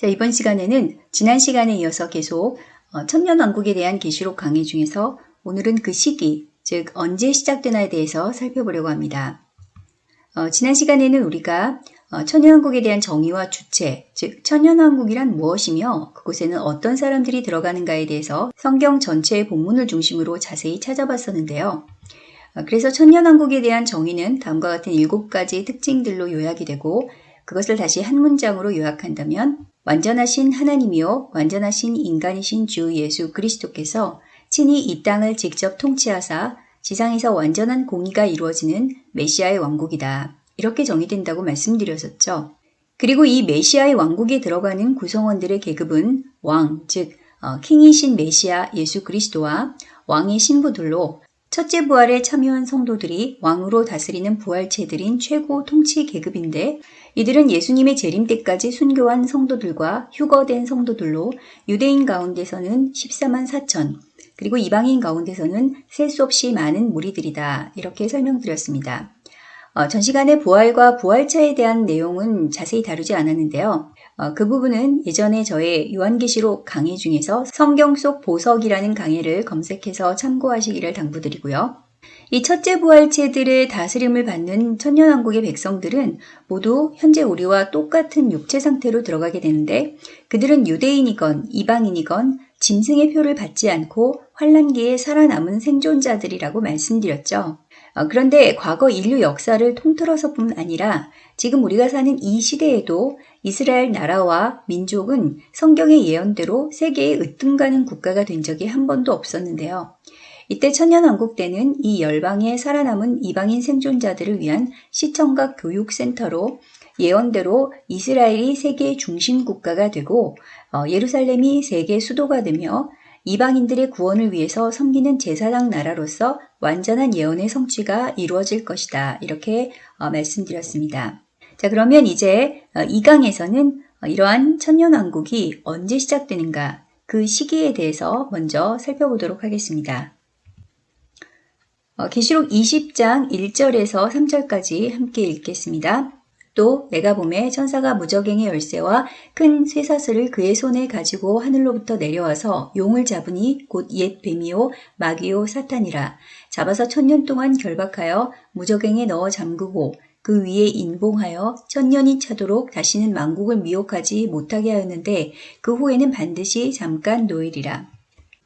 자, 이번 시간에는 지난 시간에 이어서 계속 어, 천년왕국에 대한 계시록 강의 중에서 오늘은 그 시기, 즉 언제 시작되나에 대해서 살펴보려고 합니다. 어, 지난 시간에는 우리가 어, 천년왕국에 대한 정의와 주체, 즉 천년왕국이란 무엇이며 그곳에는 어떤 사람들이 들어가는가에 대해서 성경 전체의 본문을 중심으로 자세히 찾아봤었는데요. 어, 그래서 천년왕국에 대한 정의는 다음과 같은 일곱 가지 특징들로 요약이 되고 그것을 다시 한 문장으로 요약한다면 완전하신 하나님이요 완전하신 인간이신 주 예수 그리스도께서 친히 이 땅을 직접 통치하사 지상에서 완전한 공의가 이루어지는 메시아의 왕국이다. 이렇게 정의된다고 말씀드렸었죠. 그리고 이 메시아의 왕국에 들어가는 구성원들의 계급은 왕, 즉 어, 킹이신 메시아 예수 그리스도와 왕의 신부들로 첫째 부활에 참여한 성도들이 왕으로 다스리는 부활체들인 최고 통치 계급인데 이들은 예수님의 재림 때까지 순교한 성도들과 휴거된 성도들로 유대인 가운데서는 14만 4천, 그리고 이방인 가운데서는 셀 수 없이 많은 무리들이다. 이렇게 설명드렸습니다. 어, 전 시간에 부활과 부활차에 대한 내용은 자세히 다루지 않았는데요. 어, 그 부분은 예전에 저의 요한계시록 강의 중에서 성경 속 보석이라는 강의를 검색해서 참고하시기를 당부드리고요. 이 첫째 부활체들의 다스림을 받는 천년왕국의 백성들은 모두 현재 우리와 똑같은 육체 상태로 들어가게 되는데 그들은 유대인이건 이방인이건 짐승의 표를 받지 않고 환란기에 살아남은 생존자들이라고 말씀드렸죠. 어, 그런데 과거 인류 역사를 통틀어서뿐 아니라 지금 우리가 사는 이 시대에도 이스라엘 나라와 민족은 성경의 예언대로 세계의 으뜸가는 국가가 된 적이 한 번도 없었는데요. 이때 천년왕국 때는 이 열방에 살아남은 이방인 생존자들을 위한 시청각 교육센터로 예언대로 이스라엘이 세계의 중심 국가가 되고 어, 예루살렘이 세계 수도가 되며 이방인들의 구원을 위해서 섬기는 제사장 나라로서 완전한 예언의 성취가 이루어질 것이다. 이렇게 어, 말씀드렸습니다. 자, 그러면 이제 어, 이 강에서는 이러한 천년왕국이 언제 시작되는가 그 시기에 대해서 먼저 살펴보도록 하겠습니다. 계시록 20장 1절에서 3절까지 함께 읽겠습니다. 또 내가 봄에 천사가 무적행의 열쇠와 큰 쇠사슬을 그의 손에 가지고 하늘로부터 내려와서 용을 잡으니 곧 옛 뱀이요 마귀요 사탄이라 잡아서 천년 동안 결박하여 무적행에 넣어 잠그고 그 위에 인봉하여 천년이 차도록 다시는 만국을 미혹하지 못하게 하였는데 그 후에는 반드시 잠깐 노일이라.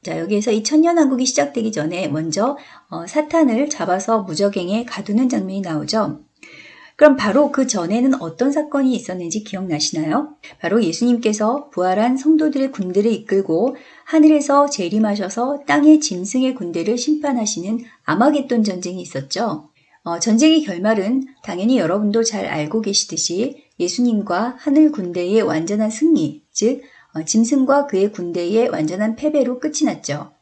자, 여기에서 이 천년왕국이 시작되기 전에 먼저 어, 사탄을 잡아서 무적행에 가두는 장면이 나오죠. 그럼 바로 그 전에는 어떤 사건이 있었는지 기억나시나요? 바로 예수님께서 부활한 성도들의 군대를 이끌고 하늘에서 재림하셔서 땅의 짐승의 군대를 심판하시는 아마겟돈 전쟁이 있었죠. 어, 전쟁의 결말은 당연히 여러분도 잘 알고 계시듯이 예수님과 하늘 군대의 완전한 승리, 즉 어, 짐승과 그의 군대의 완전한 패배로 끝이 났죠.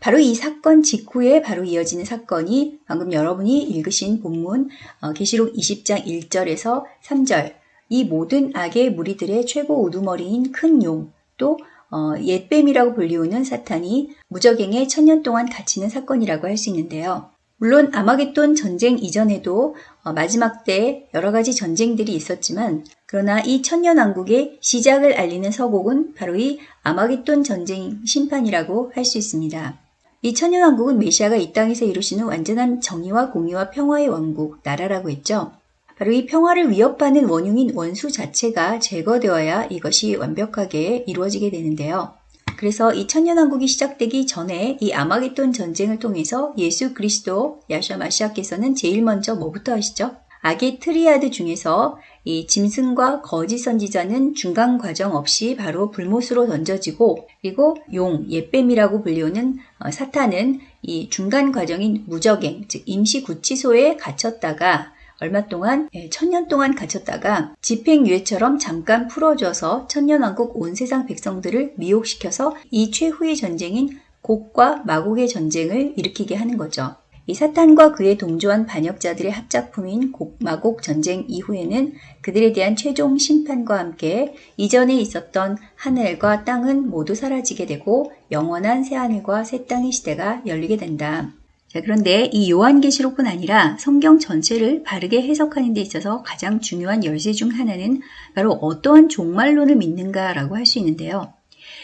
바로 이 사건 직후에 바로 이어지는 사건이 방금 여러분이 읽으신 본문 어, 계시록 20장 1절에서 3절 이 모든 악의 무리들의 최고 우두머리인 큰 용, 또 어, 옛뱀이라고 불리우는 사탄이 무적행에 천년 동안 갇히는 사건이라고 할 수 있는데요. 물론 아마겟돈 전쟁 이전에도 어, 마지막 때 여러 가지 전쟁들이 있었지만 그러나 이 천년왕국의 시작을 알리는 서곡은 바로 이 아마겟돈 전쟁 심판이라고 할 수 있습니다. 이 천년왕국은 메시아가 이 땅에서 이루시는 완전한 정의와 공의와 평화의 왕국, 나라라고 했죠. 바로 이 평화를 위협하는 원흉인 원수 자체가 제거되어야 이것이 완벽하게 이루어지게 되는데요. 그래서 이 천년왕국이 시작되기 전에 이 아마겟돈 전쟁을 통해서 예수 그리스도 예슈아 마시아께서는 제일 먼저 뭐부터 하시죠? 악의 triad 중에서 이 짐승과 거짓 선지자는 중간 과정 없이 바로 불못으로 던져지고 그리고 용, 옛뱀이라고 불리우는 어, 사탄은 이 중간 과정인 무저갱, 즉 임시 구치소에 갇혔다가 얼마 동안 예, 천년 동안 갇혔다가 집행유예처럼 잠깐 풀어줘서 천년왕국 온 세상 백성들을 미혹시켜서 이 최후의 전쟁인 곡과 마곡의 전쟁을 일으키게 하는 거죠. 이 사탄과 그의 동조한 반역자들의 합작품인 곡 마곡 전쟁 이후에는 그들에 대한 최종 심판과 함께 이전에 있었던 하늘과 땅은 모두 사라지게 되고 영원한 새하늘과 새 땅의 시대가 열리게 된다. 자, 그런데 이 요한계시록뿐 아니라 성경 전체를 바르게 해석하는 데 있어서 가장 중요한 열쇠 중 하나는 바로 어떠한 종말론을 믿는가라고 할 수 있는데요.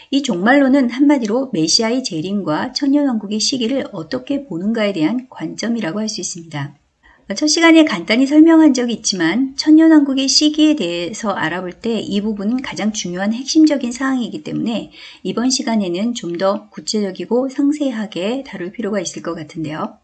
이 종말론은 한마디로 메시아의 재림과 천년왕국의 시기를 어떻게 보는가에 대한 관점이라고 할 수 있습니다. 첫 시간에 간단히 설명한 적이 있지만 천년왕국의 시기에 대해서 알아볼 때 이 부분은 가장 중요한 핵심적인 사항이기 때문에 이번 시간에는 좀 더 구체적이고 상세하게 다룰 필요가 있을 것 같은데요.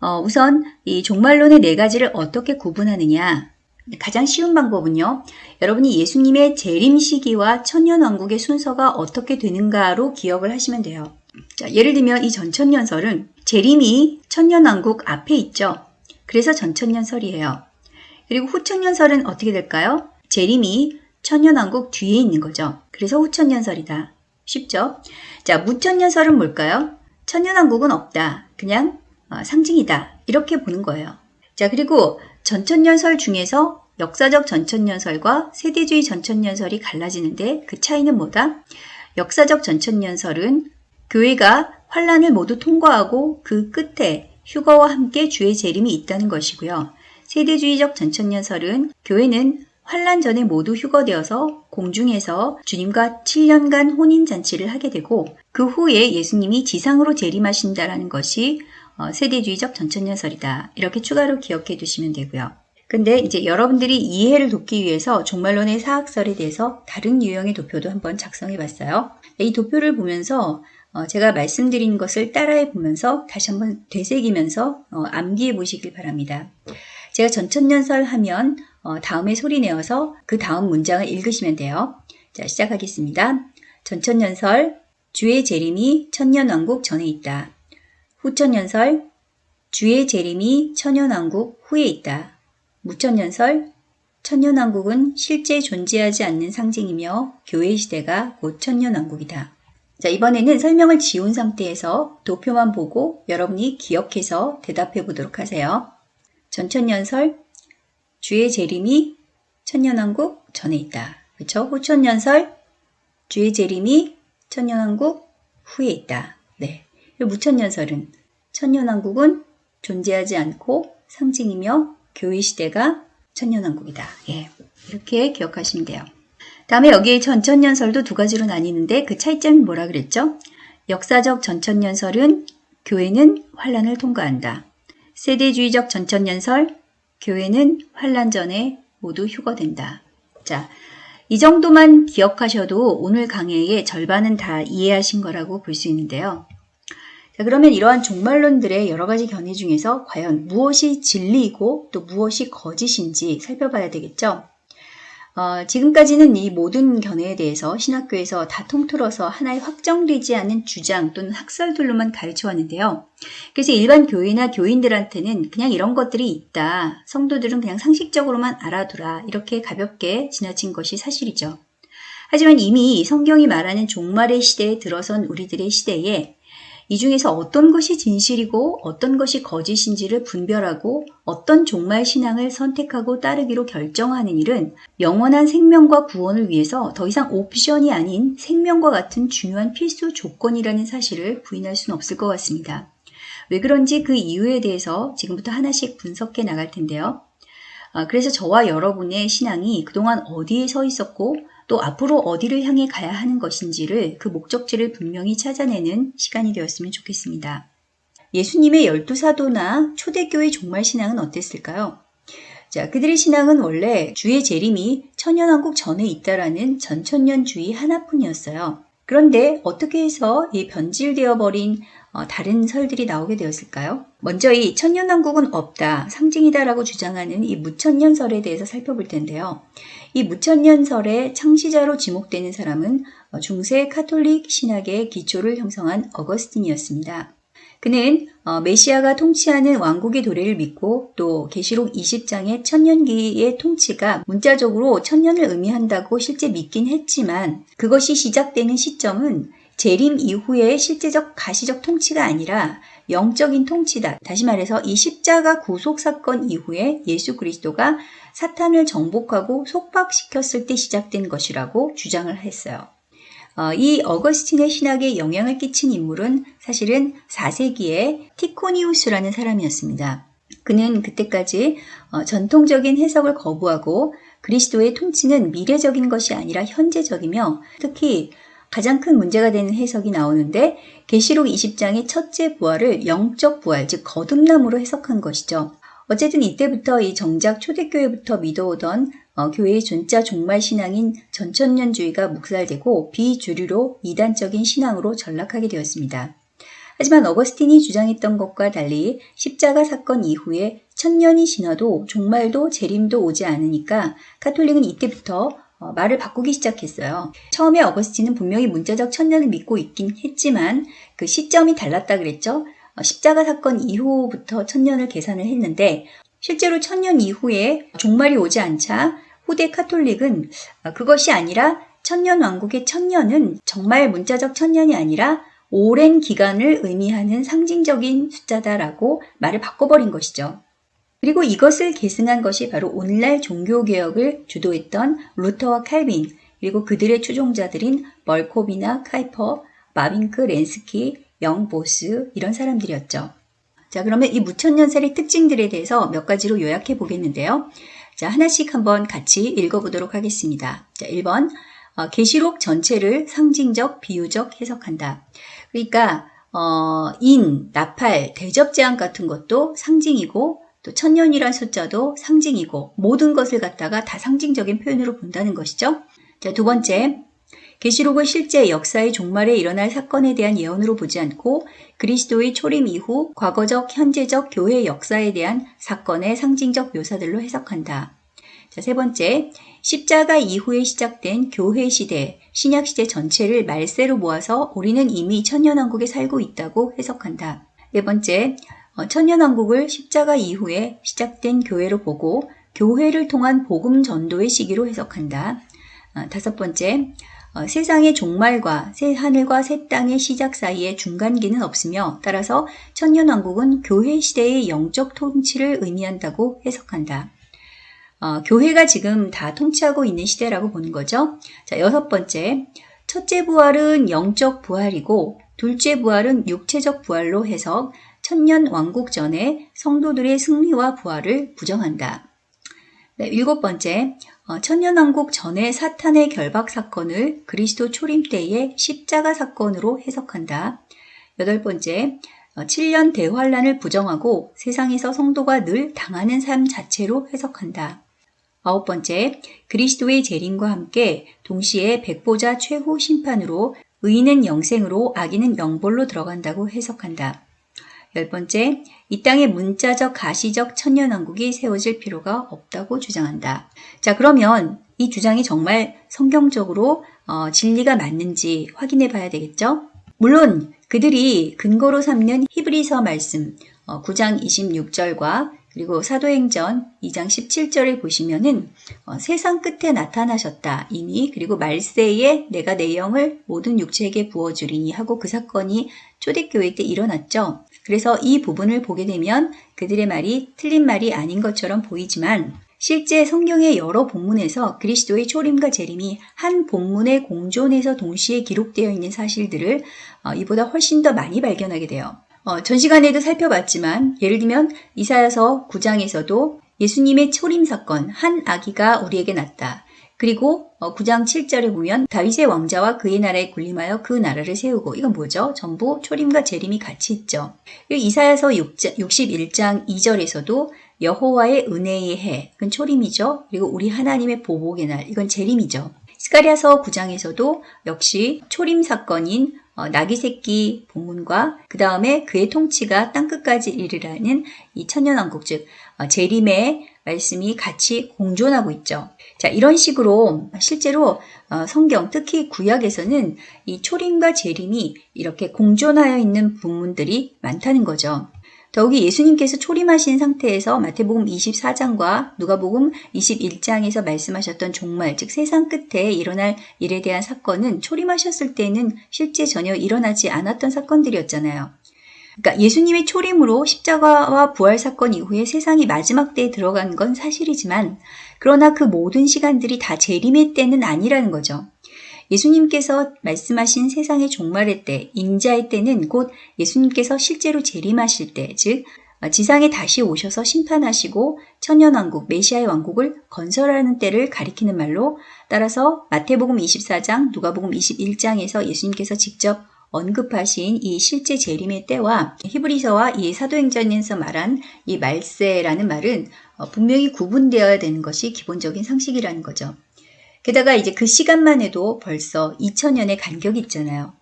어, 우선 이 종말론의 네 가지를 어떻게 구분하느냐 가장 쉬운 방법은요. 여러분이 예수님의 재림 시기와 천년왕국의 순서가 어떻게 되는가로 기억을 하시면 돼요. 자, 예를 들면 이 전천년설은 재림이 천년왕국 앞에 있죠. 그래서 전천년설이에요. 그리고 후천년설은 어떻게 될까요? 재림이 천년왕국 뒤에 있는 거죠. 그래서 후천년설이다. 쉽죠? 자, 무천년설은 뭘까요? 천년왕국은 없다. 그냥 어, 상징이다. 이렇게 보는 거예요. 자, 그리고 전천년설 중에서 역사적 전천년설과 세대주의 전천년설이 갈라지는데 그 차이는 뭐다? 역사적 전천년설은 교회가 환란을 모두 통과하고 그 끝에 휴거와 함께 주의 재림이 있다는 것이고요. 세대주의적 전천년설은 교회는 환란 전에 모두 휴거되어서 공중에서 주님과 7년간 혼인잔치를 하게 되고 그 후에 예수님이 지상으로 재림하신다라는 것이 어, 세대주의적 전천년설이다. 이렇게 추가로 기억해 두시면 되고요. 근데 이제 여러분들이 이해를 돕기 위해서 종말론의 사학설에 대해서 다른 유형의 도표도 한번 작성해 봤어요. 이 도표를 보면서 어, 제가 말씀드린 것을 따라해 보면서 다시 한번 되새기면서 어, 암기해 보시길 바랍니다. 제가 전천년설 하면 다음에 소리 내어서 그 다음 문장을 읽으시면 돼요. 자, 시작하겠습니다. 전천년설, 주의 재림이 천년왕국 전에 있다. 후천년설 주의 재림이 천년왕국 후에 있다. 무천년설 천년왕국은 실제 존재하지 않는 상징이며 교회 시대가 곧 천년왕국이다. 자, 이번에는 설명을 지운 상태에서 도표만 보고 여러분이 기억해서 대답해 보도록 하세요. 전천년설 주의 재림이 천년왕국 전에 있다. 그렇죠? 후천년설 주의 재림이 천년왕국 후에 있다. 네. 무천년설은 천년왕국은 존재하지 않고 상징이며 교회 시대가 천년왕국이다. 예, 이렇게 기억하시면 돼요. 다음에 여기에 전천년설도 두 가지로 나뉘는데 그 차이점이 뭐라 그랬죠? 역사적 전천년설은 교회는 환란을 통과한다. 세대주의적 전천년설, 교회는 환란 전에 모두 휴거된다. 자, 이 정도만 기억하셔도 오늘 강의의 절반은 다 이해하신 거라고 볼 수 있는데요. 자, 그러면 이러한 종말론들의 여러 가지 견해 중에서 과연 무엇이 진리이고 또 무엇이 거짓인지 살펴봐야 되겠죠. 어, 지금까지는 이 모든 견해에 대해서 신학교에서 다 통틀어서 하나의 확정되지 않은 주장 또는 학설들로만 가르쳐 왔는데요. 그래서 일반 교회나 교인들한테는 그냥 이런 것들이 있다. 성도들은 그냥 상식적으로만 알아두라. 이렇게 가볍게 지나친 것이 사실이죠. 하지만 이미 성경이 말하는 종말의 시대에 들어선 우리들의 시대에 이 중에서 어떤 것이 진실이고 어떤 것이 거짓인지를 분별하고 어떤 종말 신앙을 선택하고 따르기로 결정하는 일은 영원한 생명과 구원을 위해서 더 이상 옵션이 아닌 생명과 같은 중요한 필수 조건이라는 사실을 부인할 수는 없을 것 같습니다. 왜 그런지 그 이유에 대해서 지금부터 하나씩 분석해 나갈 텐데요. 아, 그래서 저와 여러분의 신앙이 그동안 어디에 서 있었고 또 앞으로 어디를 향해 가야 하는 것인지를 그 목적지를 분명히 찾아내는 시간이 되었으면 좋겠습니다. 예수님의 열두 사도나 초대교회 종말 신앙은 어땠을까요? 자, 그들의 신앙은 원래 주의 재림이 천년왕국 전에 있다라는 전천년주의 하나뿐이었어요. 그런데 어떻게 해서 이 변질되어 버린 어, 다른 설들이 나오게 되었을까요? 먼저 이 천년왕국은 없다, 상징이다라고 주장하는 이 무천년설에 대해서 살펴볼 텐데요. 이 무천년설의 창시자로 지목되는 사람은 어, 중세 카톨릭 신학의 기초를 형성한 어거스틴이었습니다. 그는 어, 메시아가 통치하는 왕국의 도래를 믿고 또 계시록 20장의 천년기의 통치가 문자적으로 천년을 의미한다고 실제 믿긴 했지만 그것이 시작되는 시점은 재림 이후의 실제적 가시적 통치가 아니라 영적인 통치다. 다시 말해서 이 십자가 구속 사건 이후에 예수 그리스도가 사탄을 정복하고 속박시켰을 때 시작된 것이라고 주장을 했어요. 어, 이 어거스틴의 신학에 영향을 끼친 인물은 사실은 4세기에 티코니우스라는 사람이었습니다. 그는 그때까지 어, 전통적인 해석을 거부하고 그리스도의 통치는 미래적인 것이 아니라 현재적이며 특히 가장 큰 문제가 되는 해석이 나오는데 계시록 20장의 첫째 부활을 영적 부활, 즉 거듭남으로 해석한 것이죠. 어쨌든 이때부터 이 정작 초대교회부터 믿어오던 어, 교회의 존자 종말 신앙인 전천년주의가 묵살되고 비주류로 이단적인 신앙으로 전락하게 되었습니다. 하지만 어거스틴이 주장했던 것과 달리 십자가 사건 이후에 천년이 지나도 종말도 재림도 오지 않으니까 카톨릭은 이때부터 어, 말을 바꾸기 시작했어요. 처음에 어거스틴은 분명히 문자적 천년을 믿고 있긴 했지만 그 시점이 달랐다 그랬죠. 어, 십자가 사건 이후부터 천년을 계산을 했는데 실제로 천년 이후에 종말이 오지 않자 후대 카톨릭은 어, 그것이 아니라 천년 왕국의 천년은 정말 문자적 천년이 아니라 오랜 기간을 의미하는 상징적인 숫자다라고 말을 바꿔버린 것이죠. 그리고 이것을 계승한 것이 바로 오늘날 종교개혁을 주도했던 루터와 칼빈, 그리고 그들의 추종자들인 멀코비나 카이퍼, 마빈크, 렌스키, 영 보스 이런 사람들이었죠. 자, 그러면 이 무천년살의 특징들에 대해서 몇 가지로 요약해 보겠는데요. 자, 하나씩 한번 같이 읽어보도록 하겠습니다. 자, 1번. 어, 계시록 전체를 상징적, 비유적 해석한다. 그러니까 어, 인, 나팔, 대접제한 같은 것도 상징이고 또 천년이란 숫자도 상징이고 모든 것을 갖다가 다 상징적인 표현으로 본다는 것이죠. 자, 두 번째. 계시록을 실제 역사의 종말에 일어날 사건에 대한 예언으로 보지 않고 그리스도의 초림 이후 과거적, 현재적 교회 역사에 대한 사건의 상징적 묘사들로 해석한다. 자, 세 번째. 십자가 이후에 시작된 교회 시대, 신약 시대 전체를 말세로 모아서 우리는 이미 천년왕국에 살고 있다고 해석한다. 네 번째. 어, 천년왕국을 십자가 이후에 시작된 교회로 보고 교회를 통한 복음 전도의 시기로 해석한다. 어, 다섯 번째, 어, 세상의 종말과 새 하늘과 새 땅의 시작 사이에 중간기는 없으며 따라서 천년왕국은 교회 시대의 영적 통치를 의미한다고 해석한다. 어, 교회가 지금 다 통치하고 있는 시대라고 보는 거죠. 자, 여섯 번째, 첫째 부활은 영적 부활이고 둘째 부활은 육체적 부활로 해석, 천년 왕국 전에 성도들의 승리와 부활을 부정한다. 네, 일곱 번째, 어, 천년왕국 전에 사탄의 결박 사건을 그리스도 초림 때의 십자가 사건으로 해석한다. 여덟 번째, 7년 어, 대환란을 부정하고 세상에서 성도가 늘 당하는 삶 자체로 해석한다. 아홉 번째, 그리스도의 재림과 함께 동시에 백보자 최후 심판으로 의인은 영생으로 악인은 영벌로 들어간다고 해석한다. 열 번째, 이 땅에 문자적 가시적 천년왕국이 세워질 필요가 없다고 주장한다. 자, 그러면 이 주장이 정말 성경적으로 어, 진리가 맞는지 확인해 봐야 되겠죠? 물론 그들이 근거로 삼는 히브리서 말씀 어, 9장 26절과 그리고 사도행전 2장 17절에 보시면은 어, 세상 끝에 나타나셨다 이미 그리고 말세에 내가 내 영을 모든 육체에게 부어주리니 하고 그 사건이 초대교회 때 일어났죠. 그래서 이 부분을 보게 되면 그들의 말이 틀린 말이 아닌 것처럼 보이지만 실제 성경의 여러 본문에서 그리스도의 초림과 재림이 한 본문의 공존에서 동시에 기록되어 있는 사실들을 어, 이보다 훨씬 더 많이 발견하게 돼요. 어, 전 시간에도 살펴봤지만 예를 들면 이사야서 9장에서도 예수님의 초림 사건 한 아기가 우리에게 났다. 그리고 9장 어, 7절에 보면 다윗의 왕자와 그의 나라에 군림하여 그 나라를 세우고 이건 뭐죠? 전부 초림과 재림이 같이 있죠. 이사야서 61장 2절에서도 여호와의 은혜의 해, 이건 초림이죠. 그리고 우리 하나님의 보복의 날, 이건 재림이죠. 스가리아서 9장에서도 역시 초림 사건인 어, 나귀 새끼 본문과 그 다음에 그의 통치가 땅끝까지 이르라는 이 천년왕국 즉 어, 재림의 말씀이 같이 공존하고 있죠. 자, 이런 식으로 실제로 어, 성경, 특히 구약에서는 이 초림과 재림이 이렇게 공존하여 있는 부문들이 많다는 거죠. 더욱이 예수님께서 초림하신 상태에서 마태복음 24장과 누가복음 21장에서 말씀하셨던 종말, 즉 세상 끝에 일어날 일에 대한 사건은 초림하셨을 때는 실제 전혀 일어나지 않았던 사건들이었잖아요. 그러니까 예수님의 초림으로 십자가와 부활 사건 이후에 세상이 마지막 때에 들어간 건 사실이지만 그러나 그 모든 시간들이 다 재림의 때는 아니라는 거죠. 예수님께서 말씀하신 세상의 종말의 때, 인자의 때는 곧 예수님께서 실제로 재림하실 때, 즉 지상에 다시 오셔서 심판하시고 천년왕국, 메시아의 왕국을 건설하는 때를 가리키는 말로 따라서 마태복음 24장, 누가복음 21장에서 예수님께서 직접 언급하신 이 실제 재림의 때와 히브리서와 이 사도행전에서 말한 이 말세라는 말은 어, 분명히 구분되어야 되는 것이 기본적인 상식이라는 거죠. 게다가 이제 그 시간만 해도 벌써 2000년의 간격이 있잖아요.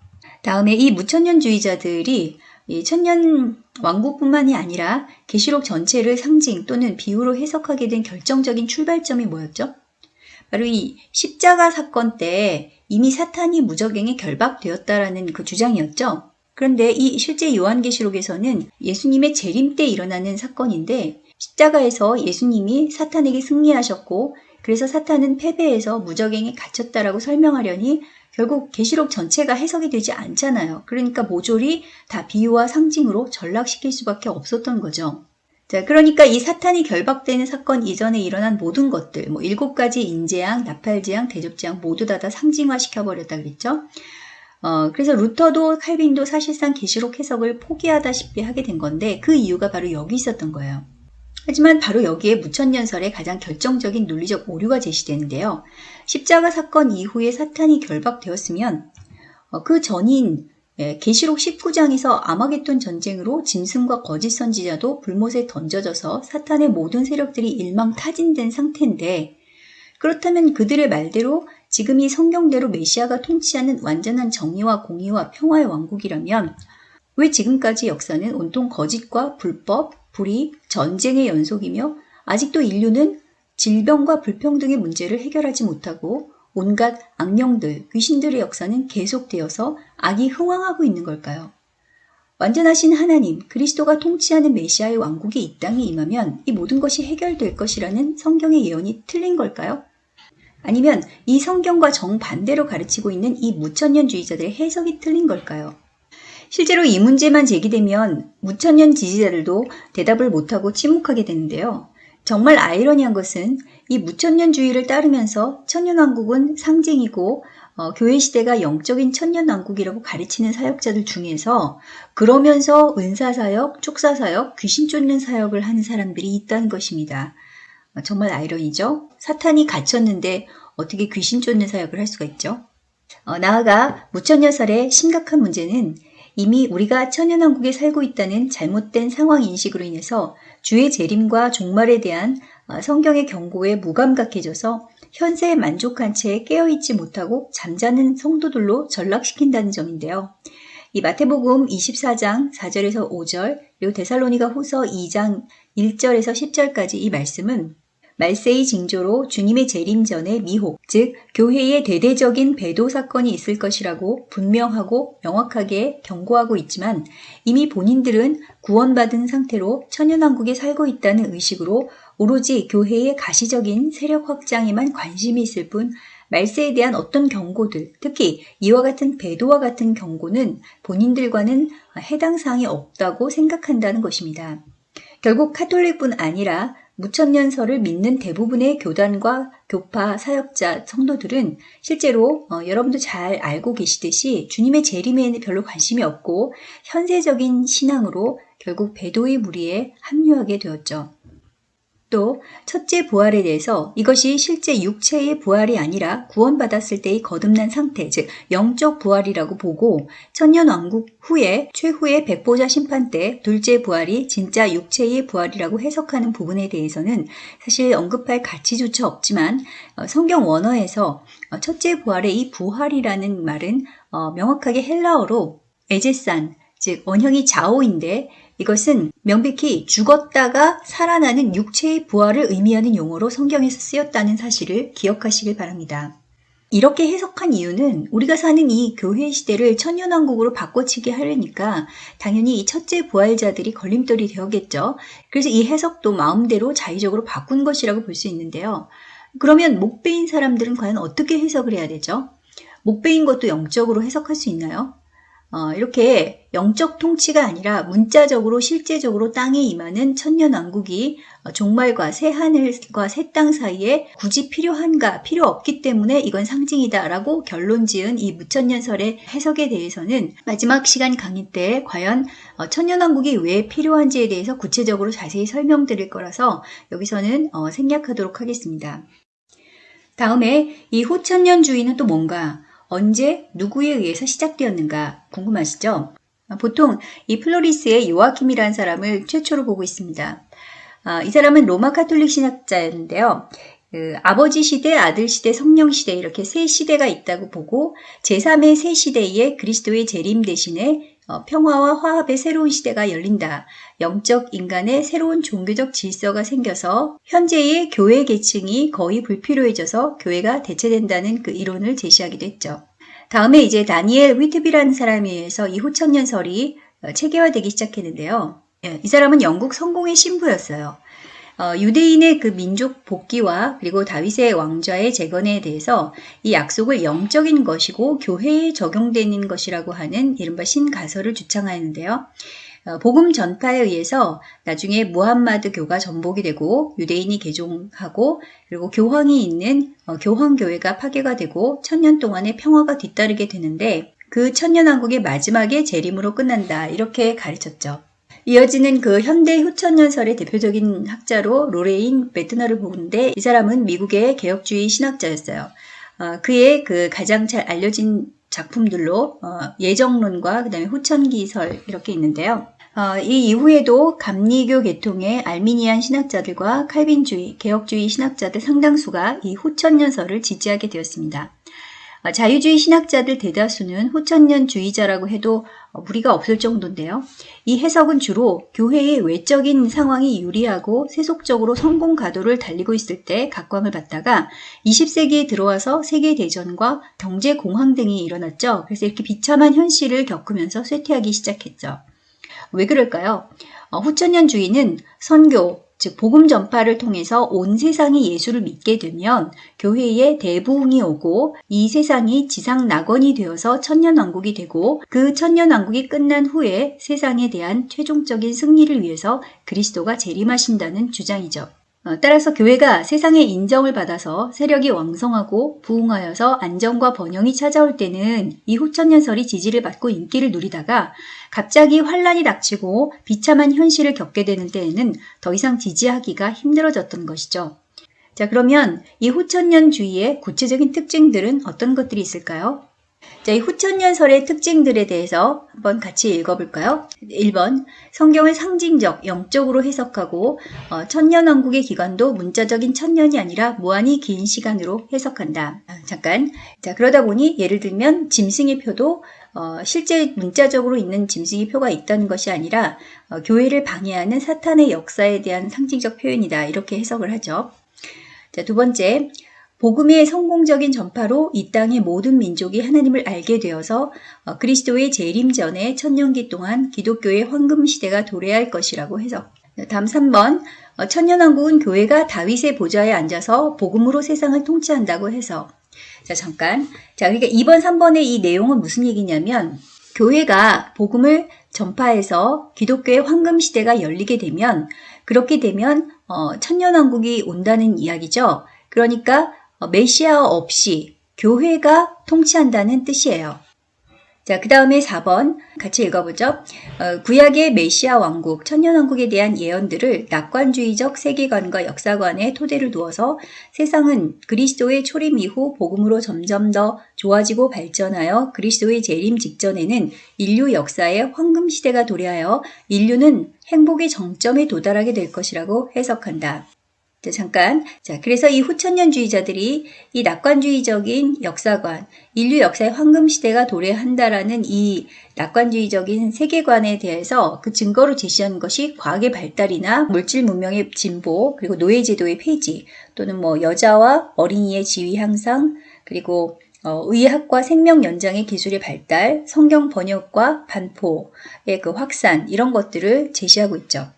다음에 이 무천년주의자들이 이 천년 왕국뿐만이 아니라 계시록 전체를 상징 또는 비유로 해석하게 된 결정적인 출발점이 뭐였죠? 바로 이 십자가 사건 때 이미 사탄이 무적행에 결박되었다라는 그 주장이었죠. 그런데 이 실제 요한계시록에서는 예수님의 재림 때 일어나는 사건인데 십자가에서 예수님이 사탄에게 승리하셨고 그래서 사탄은 패배해서 무적행에 갇혔다라고 설명하려니 결국 계시록 전체가 해석이 되지 않잖아요. 그러니까 모조리 다 비유와 상징으로 전락시킬 수밖에 없었던 거죠. 자, 그러니까 이 사탄이 결박되는 사건 이전에 일어난 모든 것들, 뭐 일곱 가지 인재양, 나팔지양, 대접지양 모두 다 다 상징화시켜 버렸다 그랬죠. 어, 그래서 루터도 칼빈도 사실상 계시록 해석을 포기하다시피 하게 된 건데 그 이유가 바로 여기 있었던 거예요. 하지만 바로 여기에 무천년설의 가장 결정적인 논리적 오류가 제시되는데요. 십자가 사건 이후에 사탄이 결박되었으면 어, 그 전인 예, 계시록 19장에서 아마겟돈 전쟁으로 짐승과 거짓 선지자도 불못에 던져져서 사탄의 모든 세력들이 일망타진된 상태인데 그렇다면 그들의 말대로 지금 이 성경대로 메시아가 통치하는 완전한 정의와 공의와 평화의 왕국이라면 왜 지금까지 역사는 온통 거짓과 불법, 불의, 전쟁의 연속이며 아직도 인류는 질병과 불평등의 문제를 해결하지 못하고 온갖 악령들, 귀신들의 역사는 계속되어서 악이 흥왕하고 있는 걸까요? 완전하신 하나님, 그리스도가 통치하는 메시아의 왕국이 이 땅에 임하면 이 모든 것이 해결될 것이라는 성경의 예언이 틀린 걸까요? 아니면 이 성경과 정반대로 가르치고 있는 이 무천년주의자들의 해석이 틀린 걸까요? 실제로 이 문제만 제기되면 무천년 지지자들도 대답을 못하고 침묵하게 되는데요. 정말 아이러니한 것은 이 무천년주의를 따르면서 천년왕국은 상징이고 어, 교회 시대가 영적인 천년왕국이라고 가르치는 사역자들 중에서 그러면서 은사사역, 축사사역, 귀신 쫓는 사역을 하는 사람들이 있다는 것입니다. 어, 정말 아이러니죠? 사탄이 갇혔는데 어떻게 귀신 쫓는 사역을 할 수가 있죠? 어, 나아가 무천년설의 심각한 문제는 이미 우리가 천연왕국에 살고 있다는 잘못된 상황 인식으로 인해서 주의 재림과 종말에 대한 어, 성경의 경고에 무감각해져서 현세에 만족한 채 깨어있지 못하고 잠자는 성도들로 전락시킨다는 점인데요. 이 마태복음 24장 4절에서 5절, 그리고 데살로니가 후서 2장 1절에서 10절까지 이 말씀은 말세의 징조로 주님의 재림 전에 미혹, 즉 교회의 대대적인 배도 사건이 있을 것이라고 분명하고 명확하게 경고하고 있지만 이미 본인들은 구원받은 상태로 천연왕국에 살고 있다는 의식으로 오로지 교회의 가시적인 세력 확장에만 관심이 있을 뿐 말세에 대한 어떤 경고들, 특히 이와 같은 배도와 같은 경고는 본인들과는 해당 사항이 없다고 생각한다는 것입니다. 결국 카톨릭뿐 아니라 무천년설을 믿는 대부분의 교단과 교파, 사역자, 성도들은 실제로 어, 여러분도 잘 알고 계시듯이 주님의 재림에는 별로 관심이 없고 현세적인 신앙으로 결국 배도의 무리에 합류하게 되었죠. 또 첫째 부활에 대해서 이것이 실제 육체의 부활이 아니라 구원받았을 때의 거듭난 상태, 즉 영적 부활이라고 보고 천년 왕국 후에 최후의 백보자 심판 때 둘째 부활이 진짜 육체의 부활이라고 해석하는 부분에 대해서는 사실 언급할 가치조차 없지만 어, 성경 원어에서 어, 첫째 부활의 이 부활이라는 말은 어, 명확하게 헬라어로 에제산, 즉 원형이 자오인데 이것은 명백히 죽었다가 살아나는 육체의 부활을 의미하는 용어로 성경에서 쓰였다는 사실을 기억하시길 바랍니다. 이렇게 해석한 이유는 우리가 사는 이 교회 시대를 천년왕국으로 바꿔치기 하려니까 당연히 이 첫째 부활자들이 걸림돌이 되었겠죠. 그래서 이 해석도 마음대로 자의적으로 바꾼 것이라고 볼 수 있는데요. 그러면 목배인 사람들은 과연 어떻게 해석을 해야 되죠? 목배인 것도 영적으로 해석할 수 있나요? 어, 이렇게 영적 통치가 아니라 문자적으로 실제적으로 땅에 임하는 천년왕국이 어, 종말과 새 하늘과 새 땅 사이에 굳이 필요한가 필요 없기 때문에 이건 상징이다라고 결론 지은 이 무천년설의 해석에 대해서는 마지막 시간 강의 때 과연 어, 천년왕국이 왜 필요한지에 대해서 구체적으로 자세히 설명드릴 거라서 여기서는 어, 생략하도록 하겠습니다. 다음에 이 후천년 주의는 또 뭔가 언제 누구에 의해서 시작되었는가 궁금하시죠? 보통 이 플로리스의 요아킴이라는 사람을 최초로 보고 있습니다. 아, 이 사람은 로마 카톨릭 신학자였는데요. 그 아버지 시대, 아들 시대, 성령 시대 이렇게 세 시대가 있다고 보고 제3의 세 시대에 그리스도의 재림 대신에 어, 평화와 화합의 새로운 시대가 열린다. 영적 인간의 새로운 종교적 질서가 생겨서 현재의 교회 계층이 거의 불필요해져서 교회가 대체된다는 그 이론을 제시하기도 했죠. 다음에 이제 다니엘 위트비라는 사람에 의해서 이 후천년설이 어, 체계화되기 시작했는데요. 예, 이 사람은 영국 성공의 신부였어요. 어, 유대인의 그 민족 복귀와 그리고 다윗의 왕좌의 재건에 대해서 이 약속을 영적인 것이고 교회에 적용되는 것이라고 하는 이른바 신가설을 주창하였는데요. 어, 복음 전파에 의해서 나중에 무함마드 교가 전복이 되고 유대인이 개종하고 그리고 교황이 있는 어, 교황교회가 파괴가 되고 천년 동안의 평화가 뒤따르게 되는데 그 천년왕국의 마지막에 재림으로 끝난다 이렇게 가르쳤죠. 이어지는 그 현대 후천년설의 대표적인 학자로 로레인 베트너를 보는데 이 사람은 미국의 개혁주의 신학자였어요. 어, 그의 그 가장 잘 알려진 작품들로 어, 예정론과 그 다음에 후천년설 이렇게 있는데요. 어, 이 이후에도 감리교 계통의 알미니안 신학자들과 칼빈주의, 개혁주의 신학자들 상당수가 이 후천년설을 지지하게 되었습니다. 어, 자유주의 신학자들 대다수는 후천년주의자라고 해도 어, 무리가 없을 정도인데요. 이 해석은 주로 교회의 외적인 상황이 유리하고 세속적으로 성공 가도를 달리고 있을 때 각광을 받다가 20세기에 들어와서 세계대전과 경제공황 등이 일어났죠. 그래서 이렇게 비참한 현실을 겪으면서 쇠퇴하기 시작했죠. 왜 그럴까요? 어, 후천년주의는 선교, 즉 복음 전파를 통해서 온 세상이 예수를 믿게 되면 교회에 대부흥이 오고 이 세상이 지상 낙원이 되어서 천년 왕국이 되고 그 천년 왕국이 끝난 후에 세상에 대한 최종적인 승리를 위해서 그리스도가 재림하신다는 주장이죠. 어, 따라서 교회가 세상의 인정을 받아서 세력이 왕성하고 부흥하여서 안정과 번영이 찾아올 때는 이 후천년설이 지지를 받고 인기를 누리다가 갑자기 환란이 닥치고 비참한 현실을 겪게 되는 때에는 더 이상 지지하기가 힘들어졌던 것이죠. 자, 그러면 이 후천년주의의 구체적인 특징들은 어떤 것들이 있을까요? 자, 이 후천년설의 특징들에 대해서 한번 같이 읽어볼까요? 1번, 성경을 상징적, 영적으로 해석하고 어, 천년왕국의 기간도 문자적인 천년이 아니라 무한히 긴 시간으로 해석한다. 아, 잠깐. 자, 그러다 보니 예를 들면 짐승의 표도 어, 실제 문자적으로 있는 짐승의 표가 있다는 것이 아니라 어, 교회를 방해하는 사탄의 역사에 대한 상징적 표현이다. 이렇게 해석을 하죠. 자, 두 번째, 복음의 성공적인 전파로 이 땅의 모든 민족이 하나님을 알게 되어서 어, 그리스도의 재림 전에 천년기 동안 기독교의 황금 시대가 도래할 것이라고 해서 다음 3번 어, 천년왕국은 교회가 다윗의 보좌에 앉아서 복음으로 세상을 통치한다고 해서 자 잠깐 자 그러니까 2번 3번의 이 내용은 무슨 얘기냐면 교회가 복음을 전파해서 기독교의 황금 시대가 열리게 되면 그렇게 되면 어, 천년왕국이 온다는 이야기죠. 그러니까 어, 메시아 없이 교회가 통치한다는 뜻이에요. 자, 그 다음에 4번 같이 읽어보죠. 어, 구약의 메시아 왕국, 천년왕국에 대한 예언들을 낙관주의적 세계관과 역사관에 토대를 두어서 세상은 그리스도의 초림 이후 복음으로 점점 더 좋아지고 발전하여 그리스도의 재림 직전에는 인류 역사의 황금 시대가 도래하여 인류는 행복의 정점에 도달하게 될 것이라고 해석한다. 자, 잠깐. 자, 그래서 이 후천년주의자들이 이 낙관주의적인 역사관, 인류 역사의 황금 시대가 도래한다라는 이 낙관주의적인 세계관에 대해서 그 증거로 제시한 것이 과학의 발달이나 물질 문명의 진보, 그리고 노예제도의 폐지, 또는 뭐 여자와 어린이의 지위 향상, 그리고 어, 의학과 생명 연장의 기술의 발달, 성경 번역과 반포의 그 확산 이런 것들을 제시하고 있죠.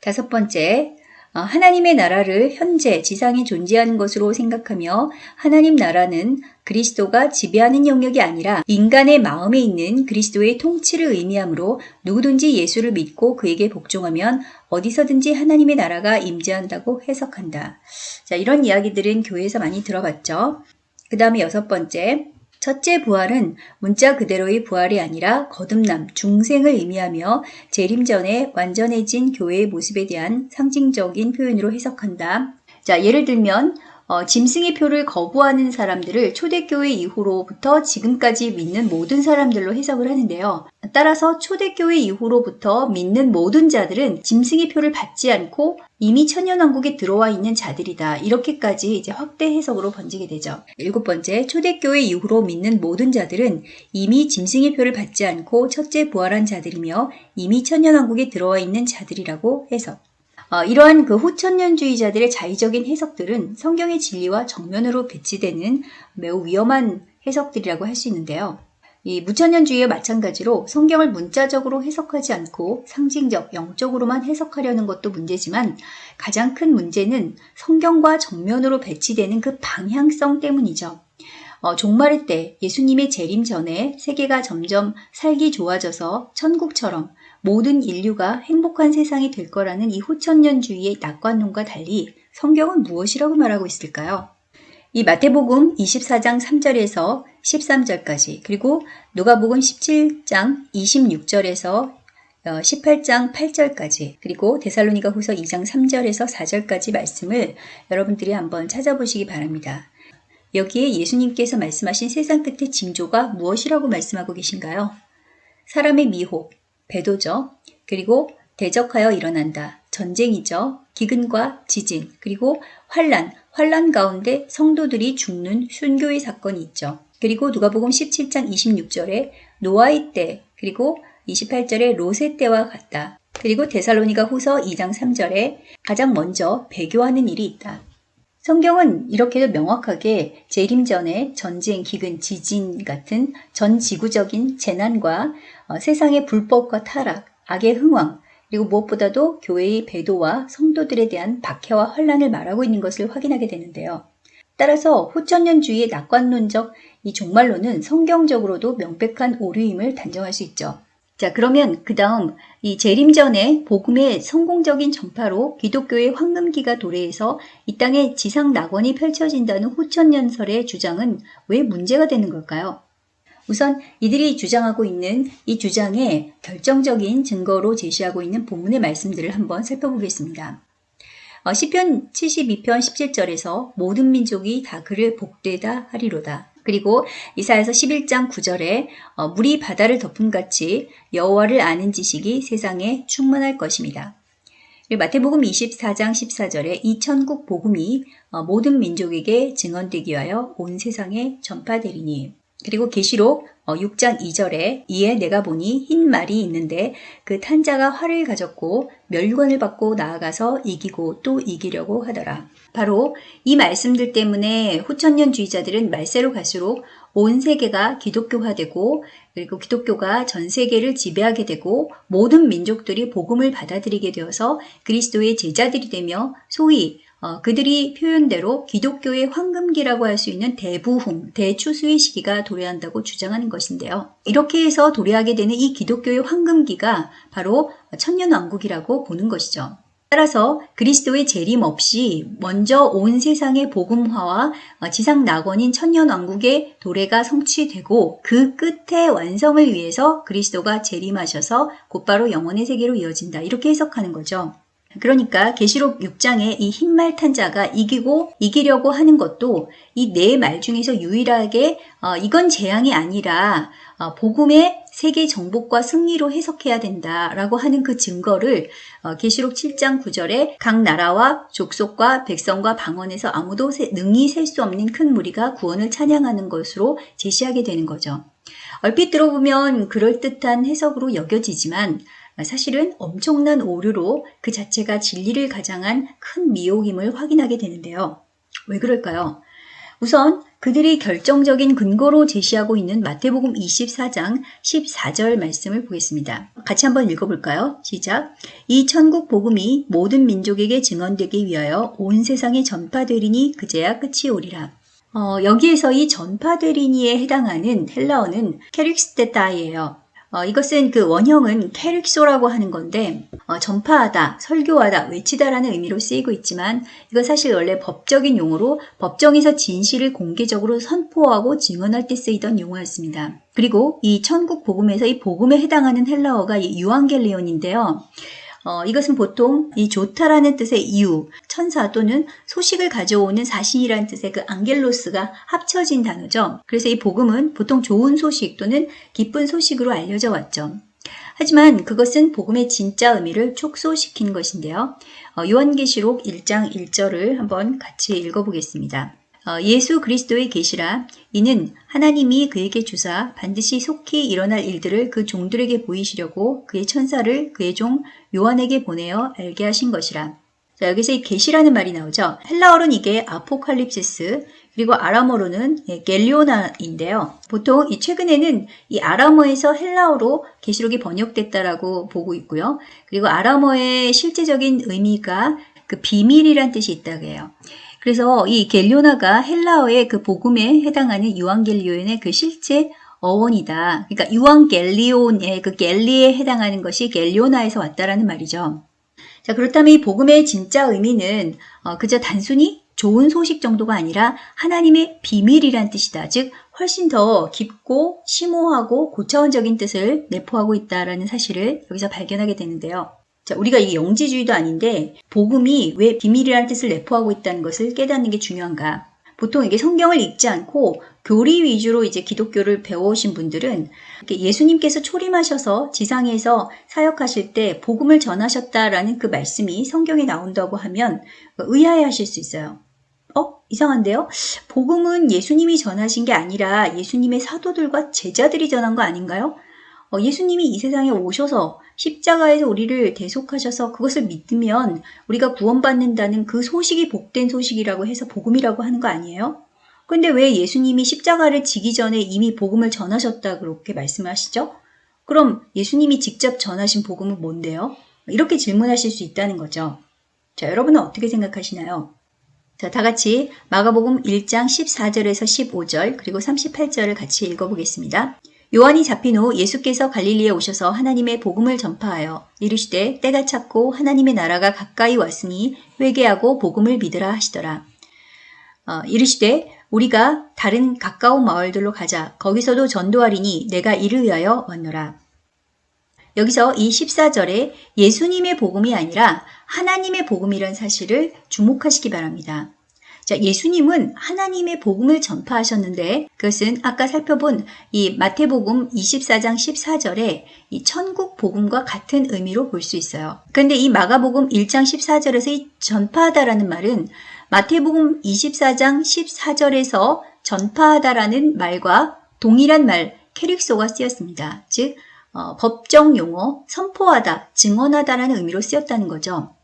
다섯 번째, 어, 하나님의 나라를 현재 지상에 존재하는 것으로 생각하며 하나님 나라는 그리스도가 지배하는 영역이 아니라 인간의 마음에 있는 그리스도의 통치를 의미하므로 누구든지 예수를 믿고 그에게 복종하면 어디서든지 하나님의 나라가 임재한다고 해석한다. 자, 이런 이야기들은 교회에서 많이 들어봤죠. 그 다음에 여섯 번째, 첫째 부활은 문자 그대로의 부활이 아니라 거듭남, 중생을 의미하며 재림 전에 완전해진 교회의 모습에 대한 상징적인 표현으로 해석한다. 자, 예를 들면 어, 짐승의 표를 거부하는 사람들을 초대교회 이후로부터 지금까지 믿는 모든 사람들로 해석을 하는데요. 따라서 초대교회 이후로부터 믿는 모든 자들은 짐승의 표를 받지 않고 이미 천년왕국에 들어와 있는 자들이다. 이렇게까지 이제 확대 해석으로 번지게 되죠. 일곱 번째, 초대교회 이후로 믿는 모든 자들은 이미 짐승의 표를 받지 않고 첫째 부활한 자들이며 이미 천년왕국에 들어와 있는 자들이라고 해석. 어, 이러한 그 후천년주의자들의 자의적인 해석들은 성경의 진리와 정면으로 배치되는 매우 위험한 해석들이라고 할 수 있는데요. 이 무천년주의와 마찬가지로 성경을 문자적으로 해석하지 않고 상징적, 영적으로만 해석하려는 것도 문제지만 가장 큰 문제는 성경과 정면으로 배치되는 그 방향성 때문이죠. 어, 종말의 때 예수님의 재림 전에 세계가 점점 살기 좋아져서 천국처럼 모든 인류가 행복한 세상이 될 거라는 이 후천년주의의 낙관론과 달리 성경은 무엇이라고 말하고 있을까요? 이 마태복음 24장 3절에서 13절까지 그리고 누가복음 17장 26절에서 18장 어, 8절까지 그리고 데살로니가 후서 2장 3절에서 4절까지 말씀을 여러분들이 한번 찾아보시기 바랍니다. 여기에 예수님께서 말씀하신 세상 끝의 징조가 무엇이라고 말씀하고 계신가요? 사람의 미혹, 배도죠. 그리고 대적하여 일어난다. 전쟁이죠. 기근과 지진, 그리고 환란, 환란 가운데 성도들이 죽는 순교의 사건이 있죠. 그리고 누가복음 17장 26절에 노아의 때, 그리고 28절에 로세 때와 같다. 그리고 데살로니가 후서 2장 3절에 가장 먼저 배교하는 일이 있다. 성경은 이렇게도 명확하게 재림 전에 전쟁, 기근, 지진 같은 전 지구적인 재난과 어, 세상의 불법과 타락, 악의 흥왕, 그리고 무엇보다도 교회의 배도와 성도들에 대한 박해와 혼란을 말하고 있는 것을 확인하게 되는데요. 따라서 후천년주의의 낙관론적 이 종말론은 성경적으로도 명백한 오류임을 단정할 수 있죠. 자, 그러면 그 다음 이 재림 전에 복음의 성공적인 전파로 기독교의 황금기가 도래해서 이 땅에 지상 낙원이 펼쳐진다는 후천년설의 주장은 왜 문제가 되는 걸까요? 우선 이들이 주장하고 있는 이 주장의 결정적인 증거로 제시하고 있는 본문의 말씀들을 한번 살펴보겠습니다. 어, 시편 72편 17절에서 모든 민족이 다 그를 복되다 하리로다. 그리고 이사에서 11장 9절에 어, 물이 바다를 덮음 같이 여호와를 아는 지식이 세상에 충만할 것입니다. 마태복음 24장 14절에 이 천국 복음이 어, 모든 민족에게 증언되기 위하여 온 세상에 전파되리니 그리고 계시록 6장 어, 2절에 이에 내가 보니 흰 말이 있는데 그 탄자가 활을 가졌고 멸관을 받고 나아가서 이기고 또 이기려고 하더라. 바로 이 말씀들 때문에 후천년주의자들은 말세로 갈수록 온 세계가 기독교화되고 그리고 기독교가 전 세계를 지배하게 되고 모든 민족들이 복음을 받아들이게 되어서 그리스도의 제자들이 되며 소위 어, 그들이 표현대로 기독교의 황금기라고 할 수 있는 대부흥, 대추수의 시기가 도래한다고 주장하는 것인데요. 이렇게 해서 도래하게 되는 이 기독교의 황금기가 바로 천년왕국이라고 보는 것이죠. 따라서 그리스도의 재림 없이 먼저 온 세상의 복음화와 지상 낙원인 천년 왕국의 도래가 성취되고 그 끝에 완성을 위해서 그리스도가 재림하셔서 곧바로 영원의 세계로 이어진다. 이렇게 해석하는 거죠. 그러니까 계시록 6장에 이 흰말 탄자가 이기고 이기려고 하는 것도 이 네 말 중에서 유일하게 어, 이건 재앙이 아니라 어, 복음의 세계 정복과 승리로 해석해야 된다라고 하는 그 증거를 어, 계시록 어, 7장 9절에 각 나라와 족속과 백성과 방언에서 아무도 세, 능히 셀 수 없는 큰 무리가 구원을 찬양하는 것으로 제시하게 되는 거죠. 얼핏 들어보면 그럴듯한 해석으로 여겨지지만 사실은 엄청난 오류로 그 자체가 진리를 가장한 큰 미혹임을 확인하게 되는데요. 왜 그럴까요? 우선 그들이 결정적인 근거로 제시하고 있는 마태복음 24장 14절 말씀을 보겠습니다. 같이 한번 읽어볼까요? 시작. 이 천국 복음이 모든 민족에게 증언되기 위하여 온 세상에 전파되리니 그제야 끝이 오리라. 어, 여기에서 이 전파되리니에 해당하는 헬라어는 캐릭스테타이예요. 어, 이것은 그 원형은 캐릭소라고 하는 건데 어, 전파하다, 설교하다, 외치다라는 의미로 쓰이고 있지만 이건 사실 원래 법적인 용어로 법정에서 진실을 공개적으로 선포하고 증언할 때 쓰이던 용어였습니다. 그리고 이 천국 복음에서 이 복음에 해당하는 헬라어가 유앙겔리온인데요. 어, 이것은 보통 이 좋다라는 뜻의 이유, 천사 또는 소식을 가져오는 사신이라는 뜻의 그 안겔로스가 합쳐진 단어죠. 그래서 이 복음은 보통 좋은 소식 또는 기쁜 소식으로 알려져 왔죠. 하지만 그것은 복음의 진짜 의미를 축소시킨 것인데요. 어, 요한계시록 1장 1절을 한번 같이 읽어보겠습니다. 어, 예수 그리스도의 계시라 이는 하나님이 그에게 주사 반드시 속히 일어날 일들을 그 종들에게 보이시려고 그의 천사를 그의 종 요한에게 보내어 알게 하신 것이라. 자, 여기서 이 계시라는 말이 나오죠. 헬라어로는 이게 아포칼립시스 그리고 아람어로는 예, 겔리오나인데요. 보통 이 최근에는 이 아람어에서 헬라어로 계시록이 번역됐다라고 보고 있고요. 그리고 아람어의 실제적인 의미가 그 비밀이란 뜻이 있다고 해요. 그래서 이 겔리오나가 헬라어의 그 복음에 해당하는 유앙겔리온의 그 실제 어원이다. 그러니까 유앙겔리온의 그 겔리에 해당하는 것이 겔리오나에서 왔다라는 말이죠. 자, 그렇다면 이 복음의 진짜 의미는 어, 그저 단순히 좋은 소식 정도가 아니라 하나님의 비밀이란 뜻이다. 즉, 훨씬 더 깊고 심오하고 고차원적인 뜻을 내포하고 있다라는 사실을 여기서 발견하게 되는데요. 자, 우리가 이게 영지주의도 아닌데 복음이 왜 비밀이라는 뜻을 내포하고 있다는 것을 깨닫는 게 중요한가? 보통 이게 성경을 읽지 않고 교리 위주로 이제 기독교를 배워오신 분들은 예수님께서 초림하셔서 지상에서 사역하실 때 복음을 전하셨다라는 그 말씀이 성경에 나온다고 하면 의아해 하실 수 있어요. 어? 이상한데요? 복음은 예수님이 전하신 게 아니라 예수님의 사도들과 제자들이 전한 거 아닌가요? 어, 예수님이 이 세상에 오셔서 십자가에서 우리를 대속하셔서 그것을 믿으면 우리가 구원받는다는 그 소식이 복된 소식이라고 해서 복음이라고 하는 거 아니에요? 근데 왜 예수님이 십자가를 지기 전에 이미 복음을 전하셨다 그렇게 말씀하시죠? 그럼 예수님이 직접 전하신 복음은 뭔데요? 이렇게 질문하실 수 있다는 거죠. 자, 여러분은 어떻게 생각하시나요? 자, 다 같이 마가복음 1장 14절에서 15절 그리고 38절을 같이 읽어보겠습니다. 요한이 잡힌 후 예수께서 갈릴리에 오셔서 하나님의 복음을 전파하여 이르시되 때가 찼고 하나님의 나라가 가까이 왔으니 회개하고 복음을 믿으라 하시더라. 어, 이르시되 우리가 다른 가까운 마을들로 가자 거기서도 전도하리니 내가 이를 위하여 왔노라. 여기서 이 14절에 예수님의 복음이 아니라 하나님의 복음이란 사실을 주목하시기 바랍니다. 자, 예수님은 하나님의 복음을 전파하셨는데 그것은 아까 살펴본 이 마태복음 24장 14절에 이 천국 복음과 같은 의미로 볼 수 있어요. 그런데 이 마가복음 1장 14절에서 이 전파하다라는 말은 마태복음 24장 14절에서 전파하다라는 말과 동일한 말 캐릭소가 쓰였습니다. 즉 어, 법정 용어 선포하다, 증언하다라는 의미로 쓰였다는 거죠.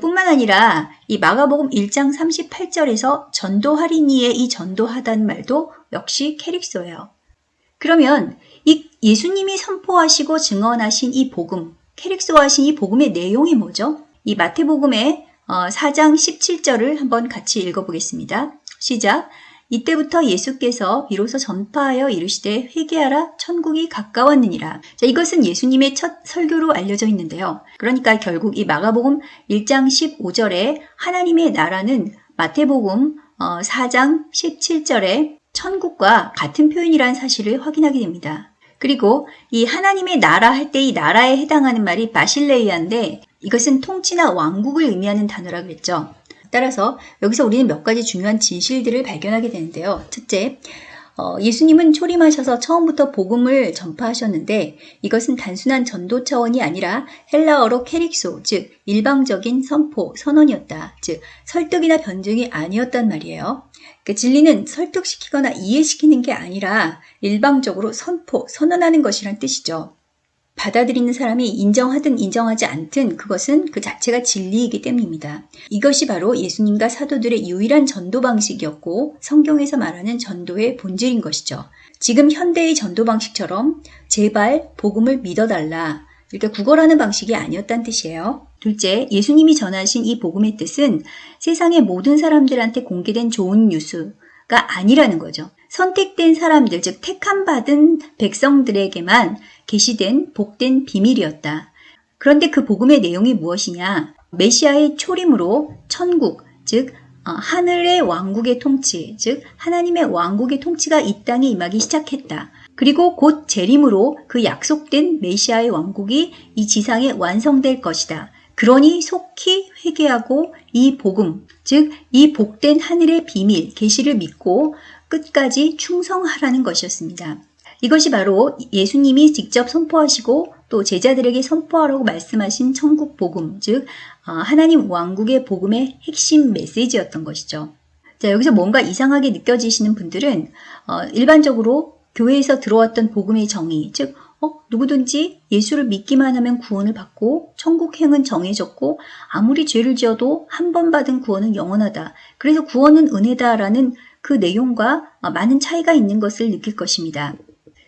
뿐만 아니라 이 마가복음 1장 38절에서 전도하리니의 이 전도하다는 말도 역시 캐릭소예요. 그러면 이 예수님이 선포하시고 증언하신 이 복음, 캐릭소하신 이 복음의 내용이 뭐죠? 이 마태복음의 4장 어, 17절을 한번 같이 읽어보겠습니다. 시작. 이때부터 예수께서 비로소 전파하여 이르시되 회개하라 천국이 가까웠느니라. 자, 이것은 예수님의 첫 설교로 알려져 있는데요. 그러니까 결국 이 마가복음 1장 15절에 하나님의 나라는 마태복음 4장 어, 17절에 천국과 같은 표현이라는 사실을 확인하게 됩니다. 그리고 이 하나님의 나라 할 때 이 나라에 해당하는 말이 바실레이아인데 이것은 통치나 왕국을 의미하는 단어라고 했죠. 따라서 여기서 우리는 몇 가지 중요한 진실들을 발견하게 되는데요. 첫째, 어, 예수님은 초림하셔서 처음부터 복음을 전파하셨는데 이것은 단순한 전도 차원이 아니라 헬라어로 캐릭소, 즉 일방적인 선포, 선언이었다. 즉 설득이나 변증이 아니었단 말이에요. 그 진리는 설득시키거나 이해시키는 게 아니라 일방적으로 선포, 선언하는 것이란 뜻이죠. 받아들이는 사람이 인정하든 인정하지 않든 그것은 그 자체가 진리이기 때문입니다. 이것이 바로 예수님과 사도들의 유일한 전도 방식이었고 성경에서 말하는 전도의 본질인 것이죠. 지금 현대의 전도 방식처럼 제발 복음을 믿어달라. 이렇게 구걸하는 방식이 아니었다는 뜻이에요. 둘째, 예수님이 전하신 이 복음의 뜻은 세상의 모든 사람들한테 공개된 좋은 뉴스가 아니라는 거죠. 선택된 사람들, 즉 택함 받은 백성들에게만 계시된 복된 비밀이었다. 그런데 그 복음의 내용이 무엇이냐? 메시아의 초림으로 천국, 즉 어, 하늘의 왕국의 통치, 즉 하나님의 왕국의 통치가 이 땅에 임하기 시작했다. 그리고 곧 재림으로 그 약속된 메시아의 왕국이 이 지상에 완성될 것이다. 그러니 속히 회개하고 이 복음, 즉 이 복된 하늘의 비밀, 계시를 믿고 끝까지 충성하라는 것이었습니다. 이것이 바로 예수님이 직접 선포하시고 또 제자들에게 선포하라고 말씀하신 천국 복음, 즉 어, 하나님 왕국의 복음의 핵심 메시지였던 것이죠. 자, 여기서 뭔가 이상하게 느껴지시는 분들은 어, 일반적으로 교회에서 들어왔던 복음의 정의, 즉 어, 누구든지 예수를 믿기만 하면 구원을 받고 천국행은 정해졌고 아무리 죄를 지어도 한 번 받은 구원은 영원하다. 그래서 구원은 은혜다라는 그 내용과 많은 차이가 있는 것을 느낄 것입니다.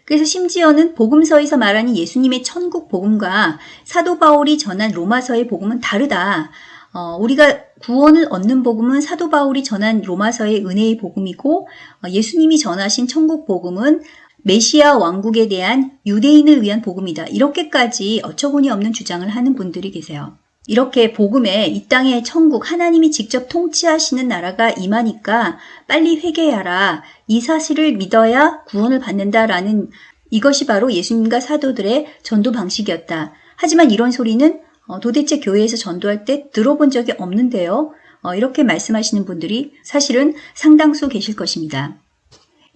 그래서 심지어는 복음서에서 말하는 예수님의 천국 복음과 사도 바울이 전한 로마서의 복음은 다르다. 어, 우리가 구원을 얻는 복음은 사도 바울이 전한 로마서의 은혜의 복음이고 어, 예수님이 전하신 천국 복음은 메시아 왕국에 대한 유대인을 위한 복음이다. 이렇게까지 어처구니 없는 주장을 하는 분들이 계세요. 이렇게 복음에 이 땅의 천국 하나님이 직접 통치하시는 나라가 임하니까 빨리 회개하라. 이 사실을 믿어야 구원을 받는다라는 이것이 바로 예수님과 사도들의 전도 방식이었다. 하지만 이런 소리는 어, 도대체 교회에서 전도할 때 들어본 적이 없는데요. 어, 이렇게 말씀하시는 분들이 사실은 상당수 계실 것입니다.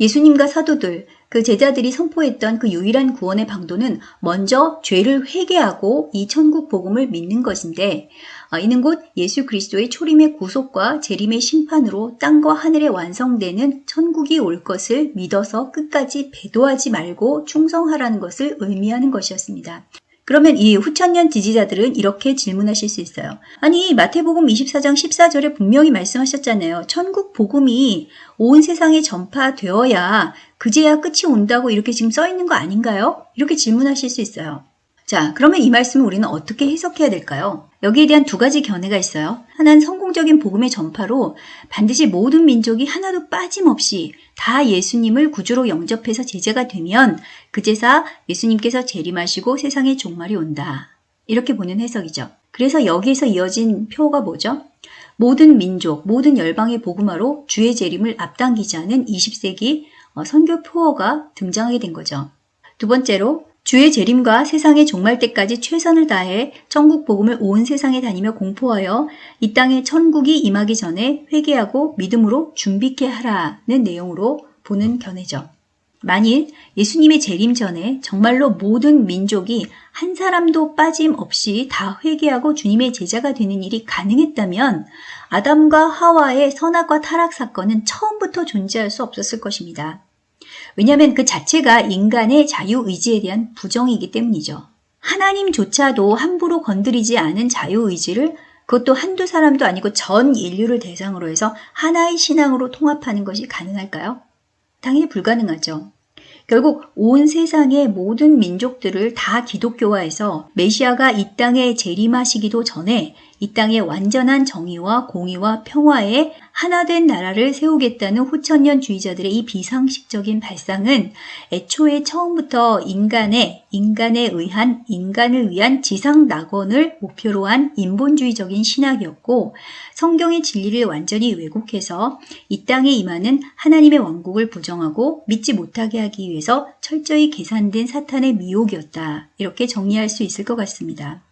예수님과 사도들, 그 제자들이 선포했던 그 유일한 구원의 방도는 먼저 죄를 회개하고 이 천국 복음을 믿는 것인데 어, 이는 곧 예수 그리스도의 초림의 구속과 재림의 심판으로 땅과 하늘에 완성되는 천국이 올 것을 믿어서 끝까지 배도하지 말고 충성하라는 것을 의미하는 것이었습니다. 그러면 이 후천년 지지자들은 이렇게 질문하실 수 있어요. 아니 마태복음 24장 14절에 분명히 말씀하셨잖아요. 천국 복음이 온 세상에 전파되어야 그제야 끝이 온다고 이렇게 지금 써 있는 거 아닌가요? 이렇게 질문하실 수 있어요. 자, 그러면 이 말씀을 우리는 어떻게 해석해야 될까요? 여기에 대한 두 가지 견해가 있어요. 하나는 성공적인 복음의 전파로 반드시 모든 민족이 하나도 빠짐없이 다 예수님을 구주로 영접해서 제자가 되면 그제사 예수님께서 재림하시고 세상의 종말이 온다. 이렇게 보는 해석이죠. 그래서 여기에서 이어진 표가 뭐죠? 모든 민족, 모든 열방의 복음화로 주의 재림을 앞당기자는 20세기 어, 선교 표어가 등장하게 된 거죠. 두 번째로 주의 재림과 세상의 종말 때까지 최선을 다해 천국 복음을 온 세상에 다니며 공포하여 이 땅에 천국이 임하기 전에 회개하고 믿음으로 준비케 하라는 내용으로 보는 견해죠. 만일 예수님의 재림 전에 정말로 모든 민족이 한 사람도 빠짐없이 다 회개하고 주님의 제자가 되는 일이 가능했다면 아담과 하와의 선악과 타락 사건은 처음부터 존재할 수 없었을 것입니다. 왜냐하면 그 자체가 인간의 자유의지에 대한 부정이기 때문이죠. 하나님조차도 함부로 건드리지 않은 자유의지를 그것도 한두 사람도 아니고 전 인류를 대상으로 해서 하나의 신앙으로 통합하는 것이 가능할까요? 당연히 불가능하죠. 결국 온 세상의 모든 민족들을 다 기독교화해서 메시아가 이 땅에 재림하시기도 전에 이 땅에 완전한 정의와 공의와 평화에 하나된 나라를 세우겠다는 후천년주의자들의 이 비상식적인 발상은 애초에 처음부터 인간의 인간에 의한 인간을 위한 지상 낙원을 목표로 한 인본주의적인 신학이었고 성경의 진리를 완전히 왜곡해서 이 땅에 임하는 하나님의 왕국을 부정하고 믿지 못하게 하기 위해서 철저히 계산된 사탄의 미혹이었다. 이렇게 정리할 수 있을 것 같습니다.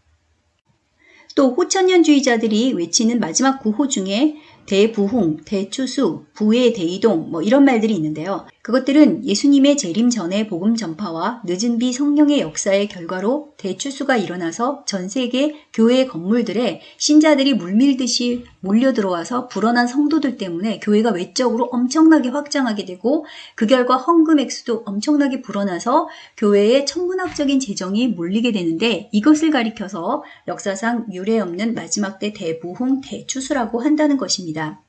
또 호천년주의자들이 외치는 마지막 구호 중에 대부흥, 대추수, 부의 대이동 뭐 이런 말들이 있는데요. 그것들은 예수님의 재림 전의 복음 전파와 늦은 비 성령의 역사의 결과로 대추수가 일어나서 전 세계 교회 건물들에 신자들이 물밀듯이 몰려 들어와서 불어난 성도들 때문에 교회가 외적으로 엄청나게 확장하게 되고 그 결과 헌금 액수도 엄청나게 불어나서 교회에 천문학적인 재정이 몰리게 되는데 이것을 가리켜서 역사상 유례 없는 마지막 때 대부흥 대추수라고 한다는 것입니다.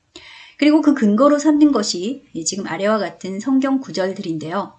그리고 그 근거로 삼는 것이 지금 아래와 같은 성경 구절들인데요.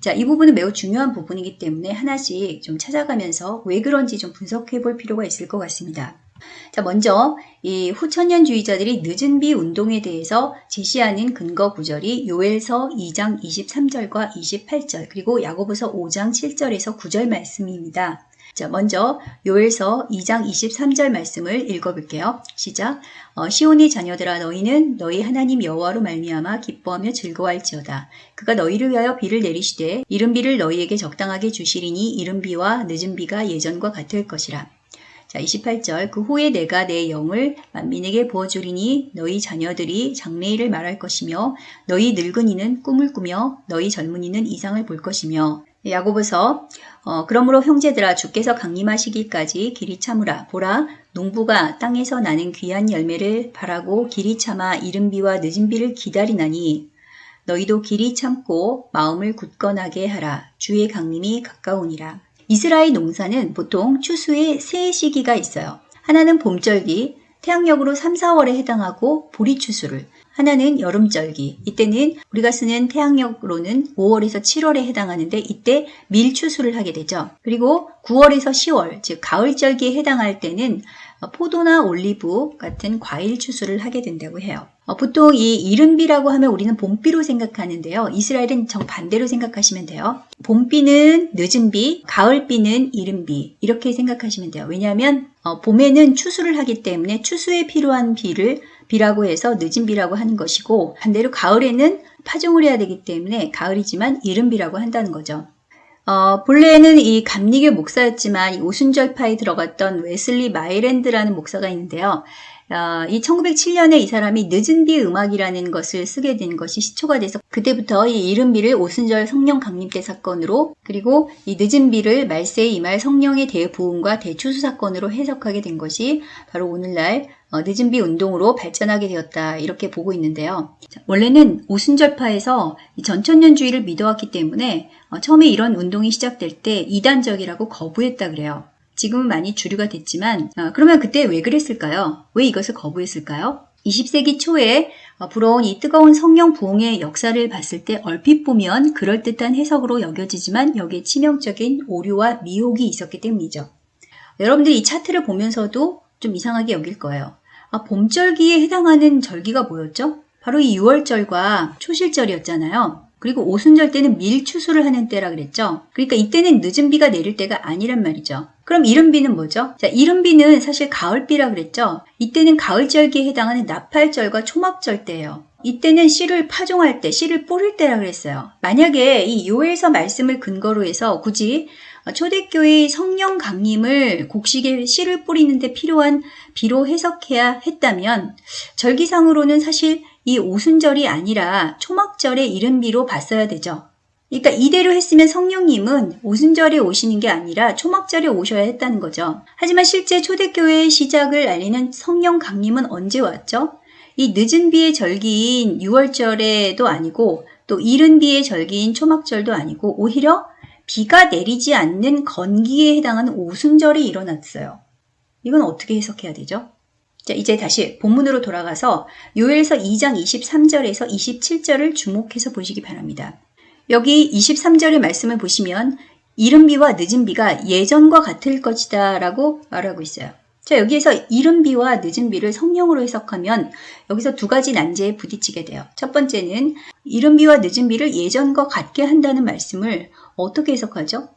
자, 이 부분은 매우 중요한 부분이기 때문에 하나씩 좀 찾아가면서 왜 그런지 좀 분석해 볼 필요가 있을 것 같습니다. 자, 먼저 이 후천년주의자들이 늦은 비 운동에 대해서 제시하는 근거 구절이 요엘서 2장 23절과 28절 그리고 야고보서 5장 7절에서 9절 말씀입니다. 자, 먼저 요엘서 2장 23절 말씀을 읽어볼게요. 시작. 어, 시온의 자녀들아 너희는 너희 하나님 여호와로 말미암아 기뻐하며 즐거워할지어다. 그가 너희를 위하여 비를 내리시되 이른 비를 너희에게 적당하게 주시리니 이른 비와 늦은 비가 예전과 같을 것이라. 자, 28절. 그 후에 내가 내 영을 만민에게 부어주리니 너희 자녀들이 장래일을 말할 것이며 너희 늙은이는 꿈을 꾸며 너희 젊은이는 이상을 볼 것이며. 야고보서 어, 그러므로 형제들아 주께서 강림하시기까지 길이 참으라. 보라 농부가 땅에서 나는 귀한 열매를 바라고 길이 참아 이른 비와 늦은 비를 기다리나니 너희도 길이 참고 마음을 굳건하게 하라. 주의 강림이 가까우니라 이스라엘 농사는 보통 추수의 세 시기가 있어요 하나는 봄절기 태양력으로 3, 4월에 해당하고 보리 추수를 하나는 여름절기. 이때는 우리가 쓰는 태양력으로는 5월에서 7월에 해당하는데 이때 밀추수를 하게 되죠. 그리고 9월에서 10월, 즉 가을절기에 해당할 때는 포도나 올리브 같은 과일 추수를 하게 된다고 해요. 어, 보통 이 이른비라고 하면 우리는 봄비로 생각하는데요. 이스라엘은 정반대로 생각하시면 돼요. 봄비는 늦은비, 가을비는 이른비 이렇게 생각하시면 돼요. 왜냐하면 어, 봄에는 추수를 하기 때문에 추수에 필요한 비를 비라고 해서 늦은 비라고 하는 것이고 반대로 가을에는 파종을 해야 되기 때문에 가을이지만 이른 비라고 한다는 거죠. 어, 본래는 이 감리교 목사였지만 이 오순절파에 들어갔던 웨슬리 마이랜드라는 목사가 있는데요. 어, 이 1907년에 이 사람이 늦은 비 음악이라는 것을 쓰게 된 것이 시초가 돼서 그때부터 이 이른 비를 오순절 성령 강림 때 사건으로 그리고 이 늦은 비를 말세에 임할 성령의 대부흥과 대추수 사건으로 해석하게 된 것이 바로 오늘날 어, 늦은 비 운동으로 발전하게 되었다 이렇게 보고 있는데요. 자, 원래는 오순절파에서 전천년주의를 믿어왔기 때문에 어, 처음에 이런 운동이 시작될 때 이단적이라고 거부했다 그래요. 지금은 많이 주류가 됐지만 어, 그러면 그때 왜 그랬을까요? 왜 이것을 거부했을까요? 20세기 초에 어, 불어온 이 뜨거운 성령 부흥의 역사를 봤을 때 얼핏 보면 그럴듯한 해석으로 여겨지지만 여기에 치명적인 오류와 미혹이 있었기 때문이죠. 여러분들이 이 차트를 보면서도 좀 이상하게 여길 거예요. 아, 봄절기에 해당하는 절기가 뭐였죠? 바로 이 6월절과 초실절이었잖아요. 그리고 오순절 때는 밀추수를 하는 때라 그랬죠. 그러니까 이때는 늦은 비가 내릴 때가 아니란 말이죠. 그럼 이른 비는 뭐죠? 자, 이른 비는 사실 가을비라 그랬죠. 이때는 가을절기에 해당하는 나팔절과 초막절 때예요. 이때는 씨를 파종할 때, 씨를 뿌릴 때라 그랬어요. 만약에 이 요에서 말씀을 근거로 해서 굳이 초대교회의 성령 강림을 곡식에 씨를 뿌리는데 필요한 비로 해석해야 했다면 절기상으로는 사실 이 오순절이 아니라 초막절의 이른 비로 봤어야 되죠. 그러니까 이대로 했으면 성령님은 오순절에 오시는 게 아니라 초막절에 오셔야 했다는 거죠. 하지만 실제 초대교회의 시작을 알리는 성령 강림은 언제 왔죠? 이 늦은 비의 절기인 6월절에도 아니고 또 이른 비의 절기인 초막절도 아니고 오히려 비가 내리지 않는 건기에 해당하는 오순절이 일어났어요. 이건 어떻게 해석해야 되죠? 자, 이제 다시 본문으로 돌아가서 요엘서 2장 23절에서 27절을 주목해서 보시기 바랍니다. 여기 23절의 말씀을 보시면 이른 비와 늦은 비가 예전과 같을 것이다 라고 말하고 있어요. 자, 여기에서 이른 비와 늦은 비를 성령으로 해석하면 여기서 두 가지 난제에 부딪히게 돼요. 첫 번째는 이른 비와 늦은 비를 예전과 같게 한다는 말씀을 어떻게 해석하죠?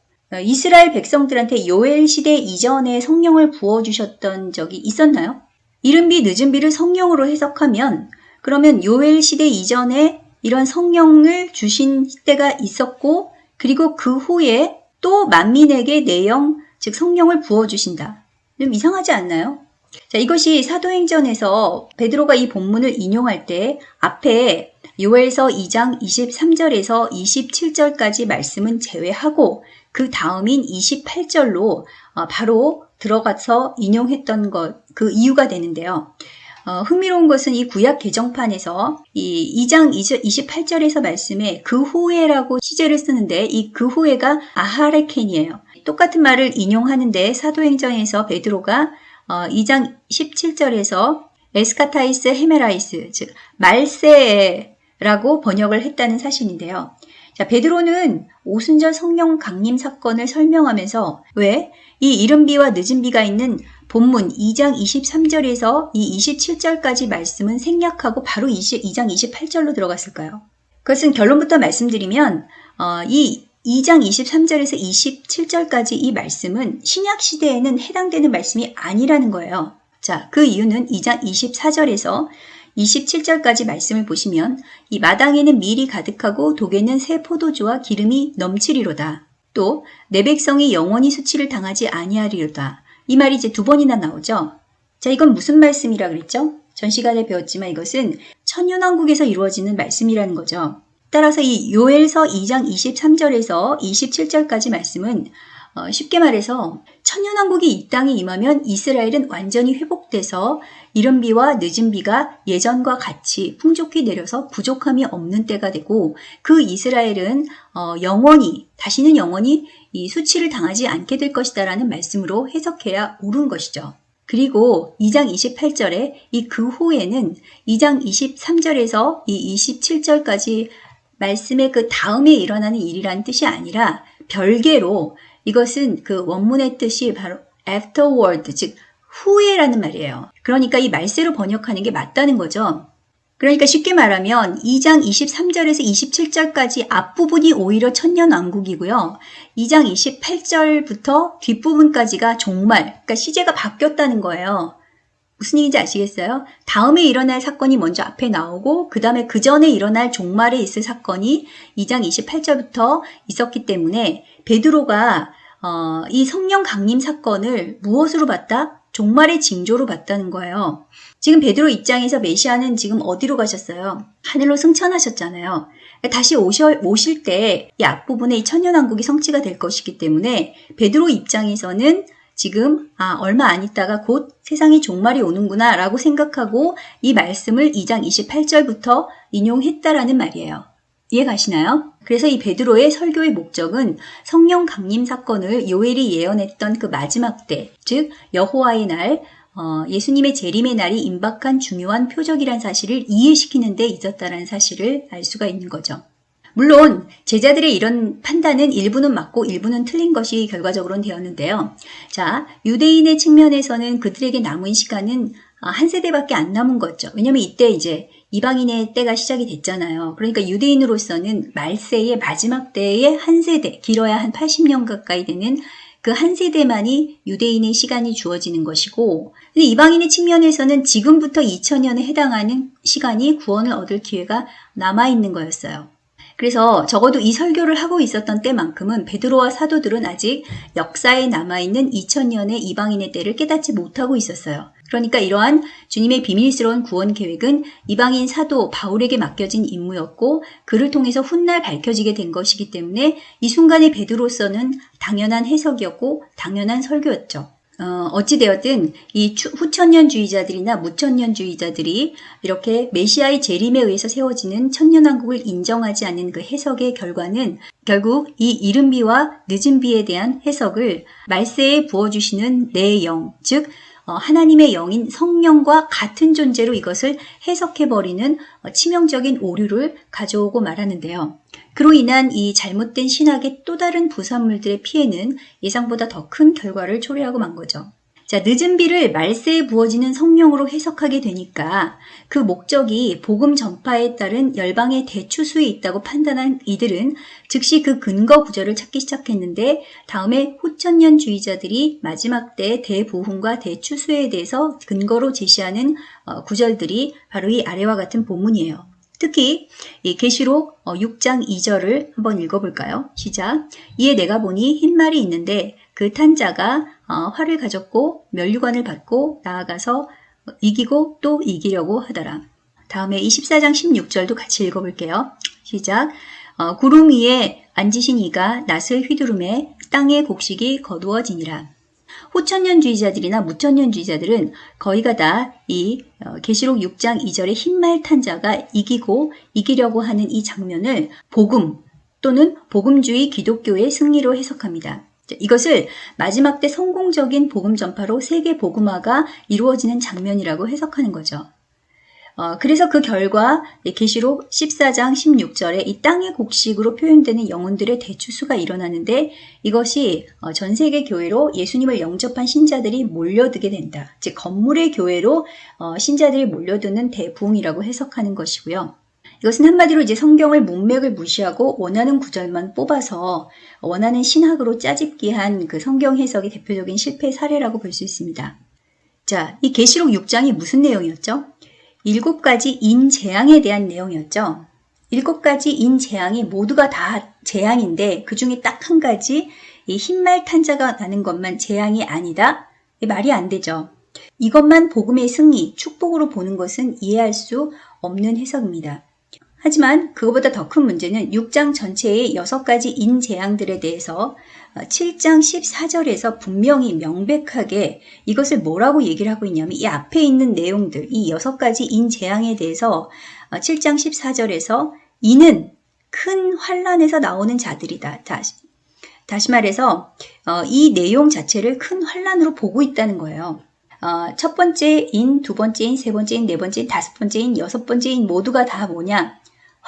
이스라엘 백성들한테 요엘 시대 이전에 성령을 부어주셨던 적이 있었나요? 이른 비, 늦은 비를 성령으로 해석하면 그러면 요엘 시대 이전에 이런 성령을 주신 때가 있었고 그리고 그 후에 또 만민에게 내영, 즉 성령을 부어 주신다. 좀 이상하지 않나요? 자, 이것이 사도행전에서 베드로가 이 본문을 인용할 때 앞에 요엘서 2장 23절에서 27절까지 말씀은 제외하고 그 다음인 28절로 어, 바로 들어가서 인용했던 것, 그 이유가 되는데요. 어, 흥미로운 것은 이 구약 개정판에서 이 2장 28절에서 말씀에 그 후에라고 시제를 쓰는데 이 그 후에가 아하레켄이에요. 똑같은 말을 인용하는데 사도행전에서 베드로가 어, 2장 17절에서 ἐσχάταις ἡμέραις, 즉 말세라고 번역을 했다는 사실인데요. 자, 베드로는 오순절 성령 강림 사건을 설명하면서 왜 이 이른 비와 늦은 비가 있는 본문 2장 23절에서 이 27절까지 말씀은 생략하고 바로 20, 2장 28절로 들어갔을까요? 그것은 결론부터 말씀드리면 어, 이 2장 23절에서 27절까지 이 말씀은 신약 시대에는 해당되는 말씀이 아니라는 거예요. 자, 그 이유는 2장 24절에서 27절까지 말씀을 보시면 이 마당에는 밀이 가득하고 독에는 새 포도주와 기름이 넘치리로다. 또 내 백성이 영원히 수치를 당하지 아니하리로다. 이 말이 이제 두 번이나 나오죠. 자, 이건 무슨 말씀이라 그랬죠? 전 시간에 배웠지만 이것은 천년왕국에서 이루어지는 말씀이라는 거죠. 따라서 이 요엘서 2장 23절에서 27절까지 말씀은 어, 쉽게 말해서 천년왕국이 이 땅에 임하면 이스라엘은 완전히 회복돼서 이른 비와 늦은 비가 예전과 같이 풍족히 내려서 부족함이 없는 때가 되고 그 이스라엘은 어, 영원히 다시는 영원히 이 수치를 당하지 않게 될 것이다라는 말씀으로 해석해야 옳은 것이죠. 그리고 2장 28절에 이 그 후에는 2장 23절에서 이 27절까지 말씀의 그 다음에 일어나는 일이라는 뜻이 아니라 별개로 이것은 그 원문의 뜻이 바로 afterward, 즉 후에라는 말이에요. 그러니까 이 말세로 번역하는 게 맞다는 거죠. 그러니까 쉽게 말하면 2장 23절에서 27절까지 앞부분이 오히려 천년왕국이고요. 2장 28절부터 뒷부분까지가 종말, 그러니까 시제가 바뀌었다는 거예요. 무슨 얘기인지 아시겠어요? 다음에 일어날 사건이 먼저 앞에 나오고 그 다음에 그 전에 일어날 종말에 있을 사건이 2장 28절부터 있었기 때문에 베드로가 어, 이 성령 강림 사건을 무엇으로 봤다? 종말의 징조로 봤다는 거예요. 지금 베드로 입장에서 메시아는 지금 어디로 가셨어요? 하늘로 승천하셨잖아요. 다시 오셔, 오실 때 이 앞부분에 이 천년왕국이 성취가 될 것이기 때문에 베드로 입장에서는 지금 아 얼마 안 있다가 곧 세상이 종말이 오는구나 라고 생각하고 이 말씀을 2장 28절부터 인용했다라는 말이에요. 이해 가시나요? 그래서 이 베드로의 설교의 목적은 성령 강림 사건을 요엘이 예언했던 그 마지막 때, 즉 여호와의 날, 어, 예수님의 재림의 날이 임박한 중요한 표적이란 사실을 이해시키는 데 있었다는 사실을 알 수가 있는 거죠. 물론 제자들의 이런 판단은 일부는 맞고 일부는 틀린 것이 결과적으로는 되었는데요. 자, 유대인의 측면에서는 그들에게 남은 시간은 아, 한 세대밖에 안 남은 거죠. 왜냐면 이때 이제 이방인의 때가 시작이 됐잖아요. 그러니까 유대인으로서는 말세의 마지막 때의 한 세대, 길어야 한 80년 가까이 되는 그 한 세대만이 유대인의 시간이 주어지는 것이고, 근데 이방인의 측면에서는 지금부터 2000년에 해당하는 시간이 구원을 얻을 기회가 남아있는 거였어요. 그래서 적어도 이 설교를 하고 있었던 때만큼은 베드로와 사도들은 아직 역사에 남아있는 2000년의 이방인의 때를 깨닫지 못하고 있었어요. 그러니까 이러한 주님의 비밀스러운 구원 계획은 이방인 사도 바울에게 맡겨진 임무였고 그를 통해서 훗날 밝혀지게 된 것이기 때문에 이 순간의 베드로서는 당연한 해석이었고 당연한 설교였죠. 어, 어찌되었든 이 후천년주의자들이나 무천년주의자들이 이렇게 메시아의 재림에 의해서 세워지는 천년왕국을 인정하지 않는 그 해석의 결과는 결국 이 이른 비와 늦은 비에 대한 해석을 말세에 부어주시는 내 영, 즉 어, 하나님의 영인 성령과 같은 존재로 이것을 해석해버리는 어, 치명적인 오류를 가져오고 말하는데요. 그로 인한 이 잘못된 신학의 또 다른 부산물들의 피해는 예상보다 더 큰 결과를 초래하고 만 거죠. 자, 늦은 비를 말세에 부어지는 성령으로 해석하게 되니까 그 목적이 복음 전파에 따른 열방의 대추수에 있다고 판단한 이들은 즉시 그 근거 구절을 찾기 시작했는데 다음에 후천년주의자들이 마지막 때 대부흥과 대추수에 대해서 근거로 제시하는 어, 구절들이 바로 이 아래와 같은 본문이에요. 특히 이 계시록 6장 어, 2절을 한번 읽어볼까요? 시작. 이에 내가 보니 흰 말이 있는데 그 탄자가 어, 활을 가졌고 멸류관을 받고 나아가서 이기고 또 이기려고 하더라. 다음에 24장 16절도 같이 읽어볼게요. 시작. 어, 구름 위에 앉으신 이가 낫을 휘두름에 땅의 곡식이 거두어지니라. 호천년주의자들이나 무천년주의자들은 거의가 다이 어, 계시록 6장 2절의 흰말 탄자가 이기고 이기려고 하는 이 장면을 복음 또는 복음주의 기독교의 승리로 해석합니다. 이것을 마지막 때 성공적인 복음 전파로 세계 복음화가 이루어지는 장면이라고 해석하는 거죠. 어, 그래서 그 결과 계시록 14장 16절에 이 땅의 곡식으로 표현되는 영혼들의 대추수가 일어나는데 이것이 어, 전 세계 교회로 예수님을 영접한 신자들이 몰려들게 된다. 즉 건물의 교회로 어, 신자들이 몰려드는 대부흥이라고 해석하는 것이고요. 이것은 한마디로 이제 성경을 문맥을 무시하고 원하는 구절만 뽑아서 원하는 신학으로 짜집기한 그 성경 해석이 대표적인 실패 사례라고 볼 수 있습니다. 자, 이 계시록 6장이 무슨 내용이었죠? 일곱 가지 인재앙에 대한 내용이었죠. 일곱 가지 인재앙이 모두가 다 재앙인데 그 중에 딱 한 가지 이 흰말 탄자가 나는 것만 재앙이 아니다. 말이 안 되죠. 이것만 복음의 승리, 축복으로 보는 것은 이해할 수 없는 해석입니다. 하지만 그것보다 더 큰 문제는 6장 전체의 6가지 인재앙들에 대해서 7장 14절에서 분명히 명백하게 이것을 뭐라고 얘기를 하고 있냐면 이 앞에 있는 내용들, 이 6가지 인재앙에 대해서 7장 14절에서 이는 큰 환란에서 나오는 자들이다. 다시, 다시 말해서 어, 이 내용 자체를 큰 환란으로 보고 있다는 거예요. 어, 첫 번째인, 두 번째인, 세 번째인, 네 번째인, 다섯 번째인, 여섯 번째인 모두가 다 뭐냐?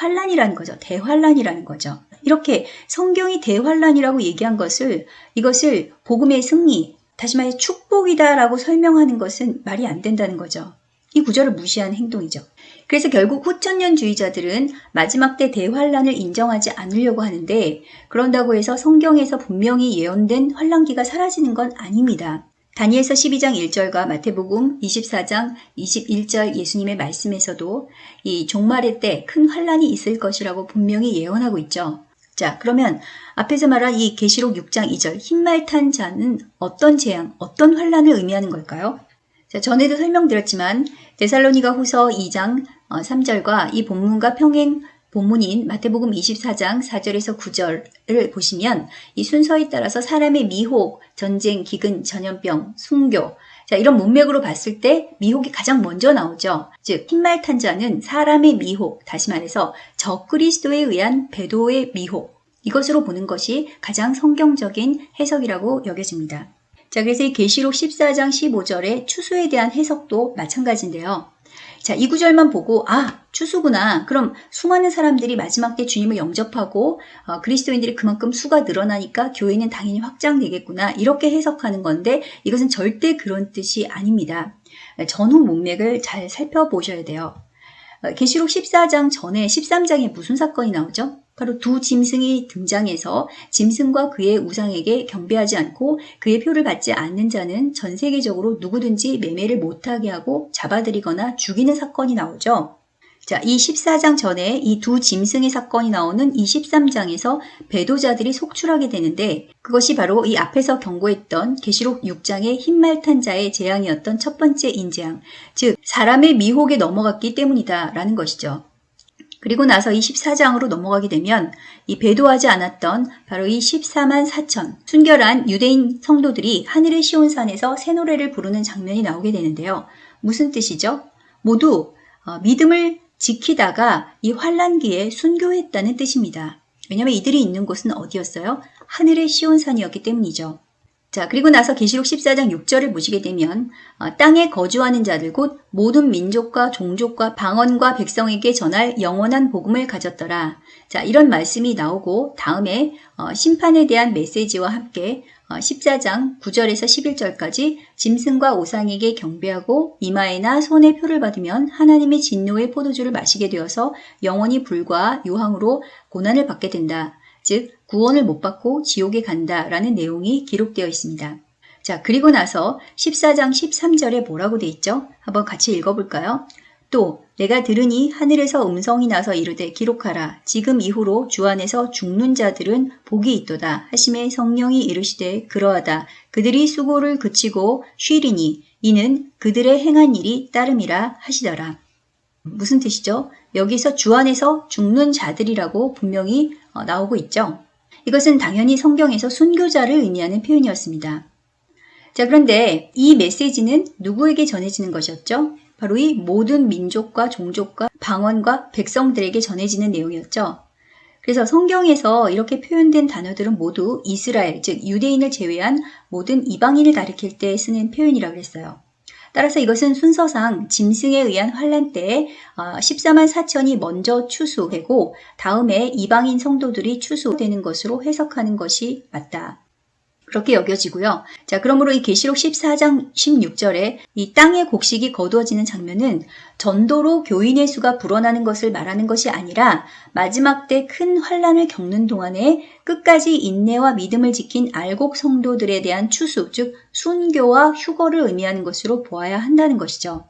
환란이라는 거죠. 대환란이라는 거죠. 이렇게 성경이 대환란이라고 얘기한 것을 이것을 복음의 승리, 다시 말해 축복이다라고 설명하는 것은 말이 안 된다는 거죠. 이 구절을 무시한 행동이죠. 그래서 결국 후천년주의자들은 마지막 때 대환란을 인정하지 않으려고 하는데 그런다고 해서 성경에서 분명히 예언된 환란기가 사라지는 건 아닙니다. 다니엘서 12장 1절과 마태복음 24장 21절 예수님의 말씀에서도 이 종말의 때 큰 환란이 있을 것이라고 분명히 예언하고 있죠. 자, 그러면 앞에서 말한 이 계시록 6장 2절 흰말 탄 자는 어떤 재앙, 어떤 환란을 의미하는 걸까요? 자, 전에도 설명드렸지만 데살로니가 후서 2장 3절과 어, 이 본문과 평행 본문인 마태복음 24장 4절에서 9절을 보시면 이 순서에 따라서 사람의 미혹, 전쟁, 기근, 전염병, 순교 자, 이런 문맥으로 봤을 때 미혹이 가장 먼저 나오죠. 즉, 흰말 탄자는 사람의 미혹, 다시 말해서 적그리스도에 의한 배도의 미혹, 이것으로 보는 것이 가장 성경적인 해석이라고 여겨집니다. 자, 그래서 이 계시록 14장 15절의 추수에 대한 해석도 마찬가지인데요. 자, 이 구절만 보고 아, 추수구나. 그럼 수많은 사람들이 마지막 때 주님을 영접하고 어, 그리스도인들이 그만큼 수가 늘어나니까 교회는 당연히 확장되겠구나. 이렇게 해석하는 건데 이것은 절대 그런 뜻이 아닙니다. 전후 문맥을 잘 살펴보셔야 돼요. 어, 계시록 14장 전에 13장에 무슨 사건이 나오죠? 바로 두 짐승이 등장해서 짐승과 그의 우상에게 경배하지 않고 그의 표를 받지 않는 자는 전 세계적으로 누구든지 매매를 못하게 하고 잡아들이거나 죽이는 사건이 나오죠. 자, 이 14장 전에 이 두 짐승의 사건이 나오는 이 13장에서 배도자들이 속출하게 되는데 그것이 바로 이 앞에서 경고했던 계시록 6장의 흰말탄 자의 재앙이었던 첫 번째 인재앙, 즉 사람의 미혹에 넘어갔기 때문이다라는 것이죠. 그리고 나서 이 14장으로 넘어가게 되면 이 배도하지 않았던 바로 이 14만 4천 순결한 유대인 성도들이 하늘의 시온산에서 새 노래를 부르는 장면이 나오게 되는데요. 무슨 뜻이죠? 모두 어, 믿음을 지키다가 이 환란기에 순교했다는 뜻입니다. 왜냐하면 이들이 있는 곳은 어디였어요? 하늘의 시온산이었기 때문이죠. 자, 그리고 나서 계시록 14장 6절을 보시게 되면 어, 땅에 거주하는 자들 곧 모든 민족과 종족과 방언과 백성에게 전할 영원한 복음을 가졌더라. 자, 이런 말씀이 나오고 다음에 어, 심판에 대한 메시지와 함께 어, 14장 9절에서 11절까지 짐승과 오상에게 경배하고 이마에나 손에 표를 받으면 하나님의 진노의 포도주를 마시게 되어서 영원히 불과 유황으로 고난을 받게 된다. 즉 구원을 못 받고 지옥에 간다 라는 내용이 기록되어 있습니다. 자, 그리고 나서 14장 13절에 뭐라고 돼 있죠? 한번 같이 읽어볼까요? 또 내가 들으니 하늘에서 음성이 나서 이르되 기록하라. 지금 이후로 주 안에서 죽는 자들은 복이 있도다. 하심에 성령이 이르시되 그러하다. 그들이 수고를 그치고 쉬리니 이는 그들의 행한 일이 따름이라 하시더라. 무슨 뜻이죠? 여기서 주 안에서 죽는 자들이라고 분명히 어, 나오고 있죠. 이것은 당연히 성경에서 순교자를 의미하는 표현이었습니다. 자, 그런데 이 메시지는 누구에게 전해지는 것이었죠? 바로 이 모든 민족과 종족과 방언과 백성들에게 전해지는 내용이었죠. 그래서 성경에서 이렇게 표현된 단어들은 모두 이스라엘, 즉 유대인을 제외한 모든 이방인을 가리킬 때 쓰는 표현이라고 했어요. 따라서 이것은 순서상 짐승에 의한 환란 때에 14만 어, 4천이 먼저 추수되고 다음에 이방인 성도들이 추수되는 것으로 해석하는 것이 맞다. 그렇게 여겨지고요. 자, 그러므로 이 계시록 14장 16절에 이 땅의 곡식이 거두어지는 장면은 전도로 교인의 수가 불어나는 것을 말하는 것이 아니라 마지막 때 큰 환란을 겪는 동안에 끝까지 인내와 믿음을 지킨 알곡 성도들에 대한 추수, 즉 순교와 휴거를 의미하는 것으로 보아야 한다는 것이죠.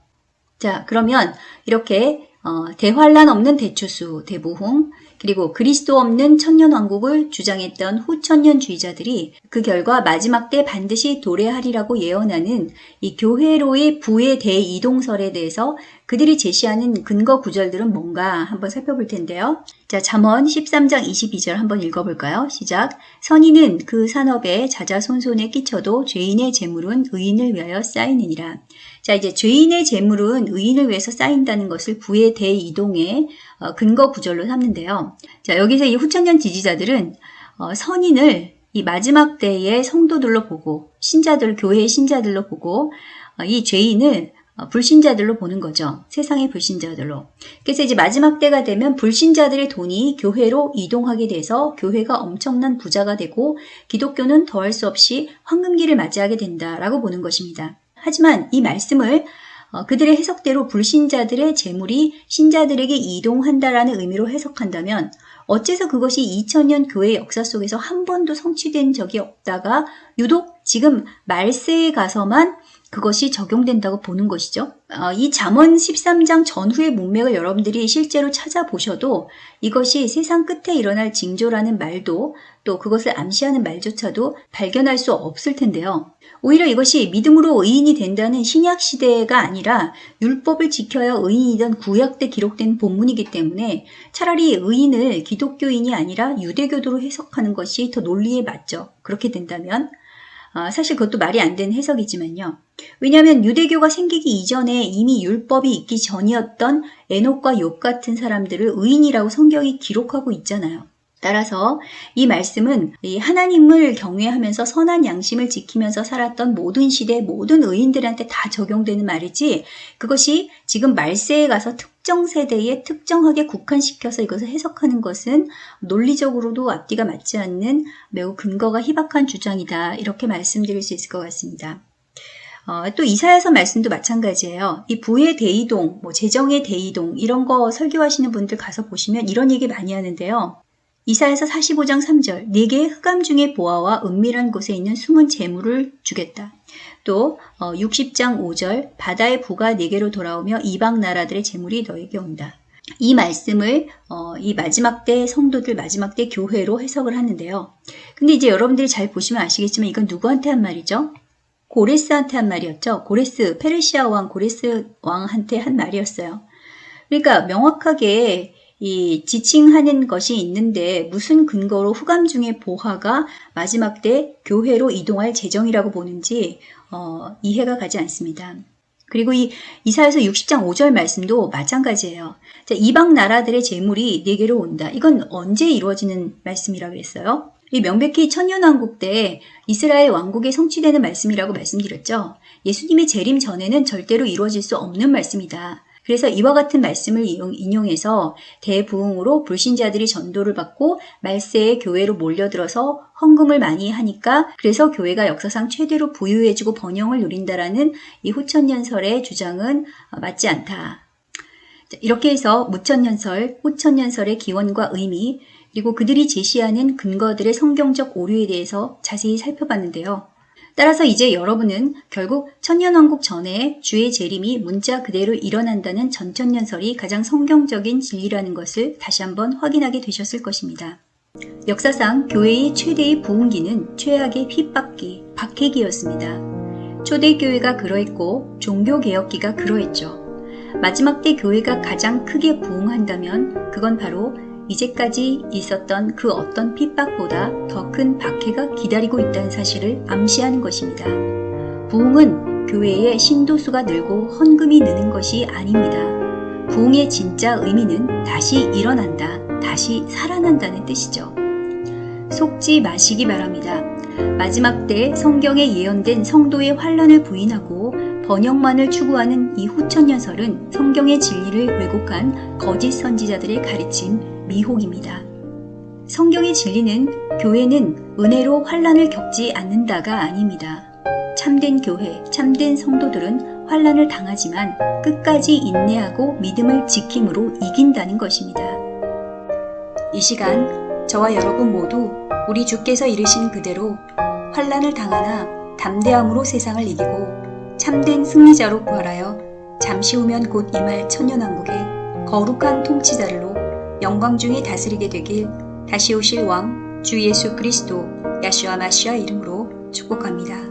자, 그러면 이렇게 어, 대환란 없는 대추수, 대부흥, 그리고 그리스도 없는 천년왕국을 주장했던 후천년주의자들이 그 결과 마지막 때 반드시 도래하리라고 예언하는 이 교회로의 부의 대이동설에 대해서 그들이 제시하는 근거 구절들은 뭔가 한번 살펴볼 텐데요. 자, 잠언 13장 22절 한번 읽어볼까요? 시작. 선인은 그 산업에 자자손손에 끼쳐도 죄인의 재물은 의인을 위하여 쌓이느니라. 자, 이제 죄인의 재물은 의인을 위해서 쌓인다는 것을 부의 대이동의 어, 근거 구절로 삼는데요. 자, 여기서 이 후천년 지지자들은 어, 선인을 이 마지막 때의 성도들로 보고 신자들, 교회의 신자들로 보고 어, 이 죄인을 불신자들로 보는 거죠. 세상의 불신자들로. 그래서 이제 마지막 때가 되면 불신자들의 돈이 교회로 이동하게 돼서 교회가 엄청난 부자가 되고 기독교는 더할 수 없이 황금기를 맞이하게 된다라고 보는 것입니다. 하지만 이 말씀을 어, 그들의 해석대로 불신자들의 재물이 신자들에게 이동한다라는 의미로 해석한다면 어째서 그것이 2000년 교회 역사 속에서 한 번도 성취된 적이 없다가 유독 지금 말세에 가서만 그것이 적용된다고 보는 것이죠. 어, 이 잠언 13장 전후의 문맥을 여러분들이 실제로 찾아보셔도 이것이 세상 끝에 일어날 징조라는 말도 또 그것을 암시하는 말조차도 발견할 수 없을 텐데요. 오히려 이것이 믿음으로 의인이 된다는 신약 시대가 아니라 율법을 지켜야 의인이던 구약 때 기록된 본문이기 때문에 차라리 의인을 기독교인이 아니라 유대교도로 해석하는 것이 더 논리에 맞죠. 그렇게 된다면 아, 사실 그것도 말이 안 되는 해석이지만요. 왜냐하면 유대교가 생기기 이전에 이미 율법이 있기 전이었던 에녹과 욥 같은 사람들을 의인이라고 성경이 기록하고 있잖아요. 따라서 이 말씀은 하나님을 경외하면서 선한 양심을 지키면서 살았던 모든 시대 모든 의인들한테 다 적용되는 말이지 그것이 지금 말세에 가서 특 정 세대에 특정하게 국한시켜서 이것을 해석하는 것은 논리적으로도 앞뒤가 맞지 않는 매우 근거가 희박한 주장이다 이렇게 말씀드릴 수 있을 것 같습니다. 어, 또 이사야서 말씀도 마찬가지예요. 이 부의 대이동, 뭐 재정의 대이동 이런 거 설교하시는 분들 가서 보시면 이런 얘기 많이 하는데요. 이사에서 45장 3절 네게 흑암 중의 보아와 은밀한 곳에 있는 숨은 재물을 주겠다. 또 60장 어, 5절 바다의 부가 네게로 돌아오며 이방 나라들의 재물이 너에게 온다. 이 말씀을 어, 이 마지막 때 성도들 마지막 때 교회로 해석을 하는데요. 근데 이제 여러분들이 잘 보시면 아시겠지만 이건 누구한테 한 말이죠? 고레스한테 한 말이었죠. 고레스 페르시아 왕 고레스 왕한테 한 말이었어요. 그러니까 명확하게 이 지칭하는 것이 있는데 무슨 근거로 후감 중의 보화가 마지막 때 교회로 이동할 재정이라고 보는지 어, 이해가 가지 않습니다. 그리고 이 이사에서 60장 5절 말씀도 마찬가지예요. 자, 이방 나라들의 재물이 네게로 온다. 이건 언제 이루어지는 말씀이라고 했어요? 이 명백히 천년왕국 때 이스라엘 왕국에 성취되는 말씀이라고 말씀드렸죠. 예수님의 재림 전에는 절대로 이루어질 수 없는 말씀이다. 그래서 이와 같은 말씀을 인용해서 대부흥으로 불신자들이 전도를 받고 말세의 교회로 몰려들어서 헌금을 많이 하니까 그래서 교회가 역사상 최대로 부유해지고 번영을 누린다라는 이 후천년설의 주장은 맞지 않다. 이렇게 해서 무천년설, 후천년설의 기원과 의미, 그리고 그들이 제시하는 근거들의 성경적 오류에 대해서 자세히 살펴봤는데요. 따라서 이제 여러분은 결국 천년왕국 전에 주의 재림이 문자 그대로 일어난다는 전천년설이 가장 성경적인 진리라는 것을 다시 한번 확인하게 되셨을 것입니다. 역사상 교회의 최대의 부흥기는 최악의 핍박기, 박해기였습니다. 초대교회가 그러했고 종교개혁기가 그러했죠. 마지막 때 교회가 가장 크게 부흥한다면 그건 바로 이제까지 있었던 그 어떤 핍박보다 더 큰 박해가 기다리고 있다는 사실을 암시하는 것입니다. 부흥은 교회의 신도수가 늘고 헌금이 느는 것이 아닙니다. 부흥의 진짜 의미는 다시 일어난다, 다시 살아난다는 뜻이죠. 속지 마시기 바랍니다. 마지막 때 성경에 예언된 성도의 환란을 부인하고 번영만을 추구하는 이 후천년설은 성경의 진리를 왜곡한 거짓 선지자들의 가르침 미혹입니다. 성경의 진리는 교회는 은혜로 환란을 겪지 않는다가 아닙니다. 참된 교회, 참된 성도들은 환란을 당하지만 끝까지 인내하고 믿음을 지킴으로 이긴다는 것입니다. 이 시간 저와 여러분 모두 우리 주께서 이르신 그대로 환란을 당하나 담대함으로 세상을 이기고 참된 승리자로 부활하여 잠시 후면 곧 임할 천년왕국의 거룩한 통치자들로 영광 중에 다스리게 되길 다시 오실 왕 주 예수 그리스도 야슈아 마시아 이름으로 축복합니다.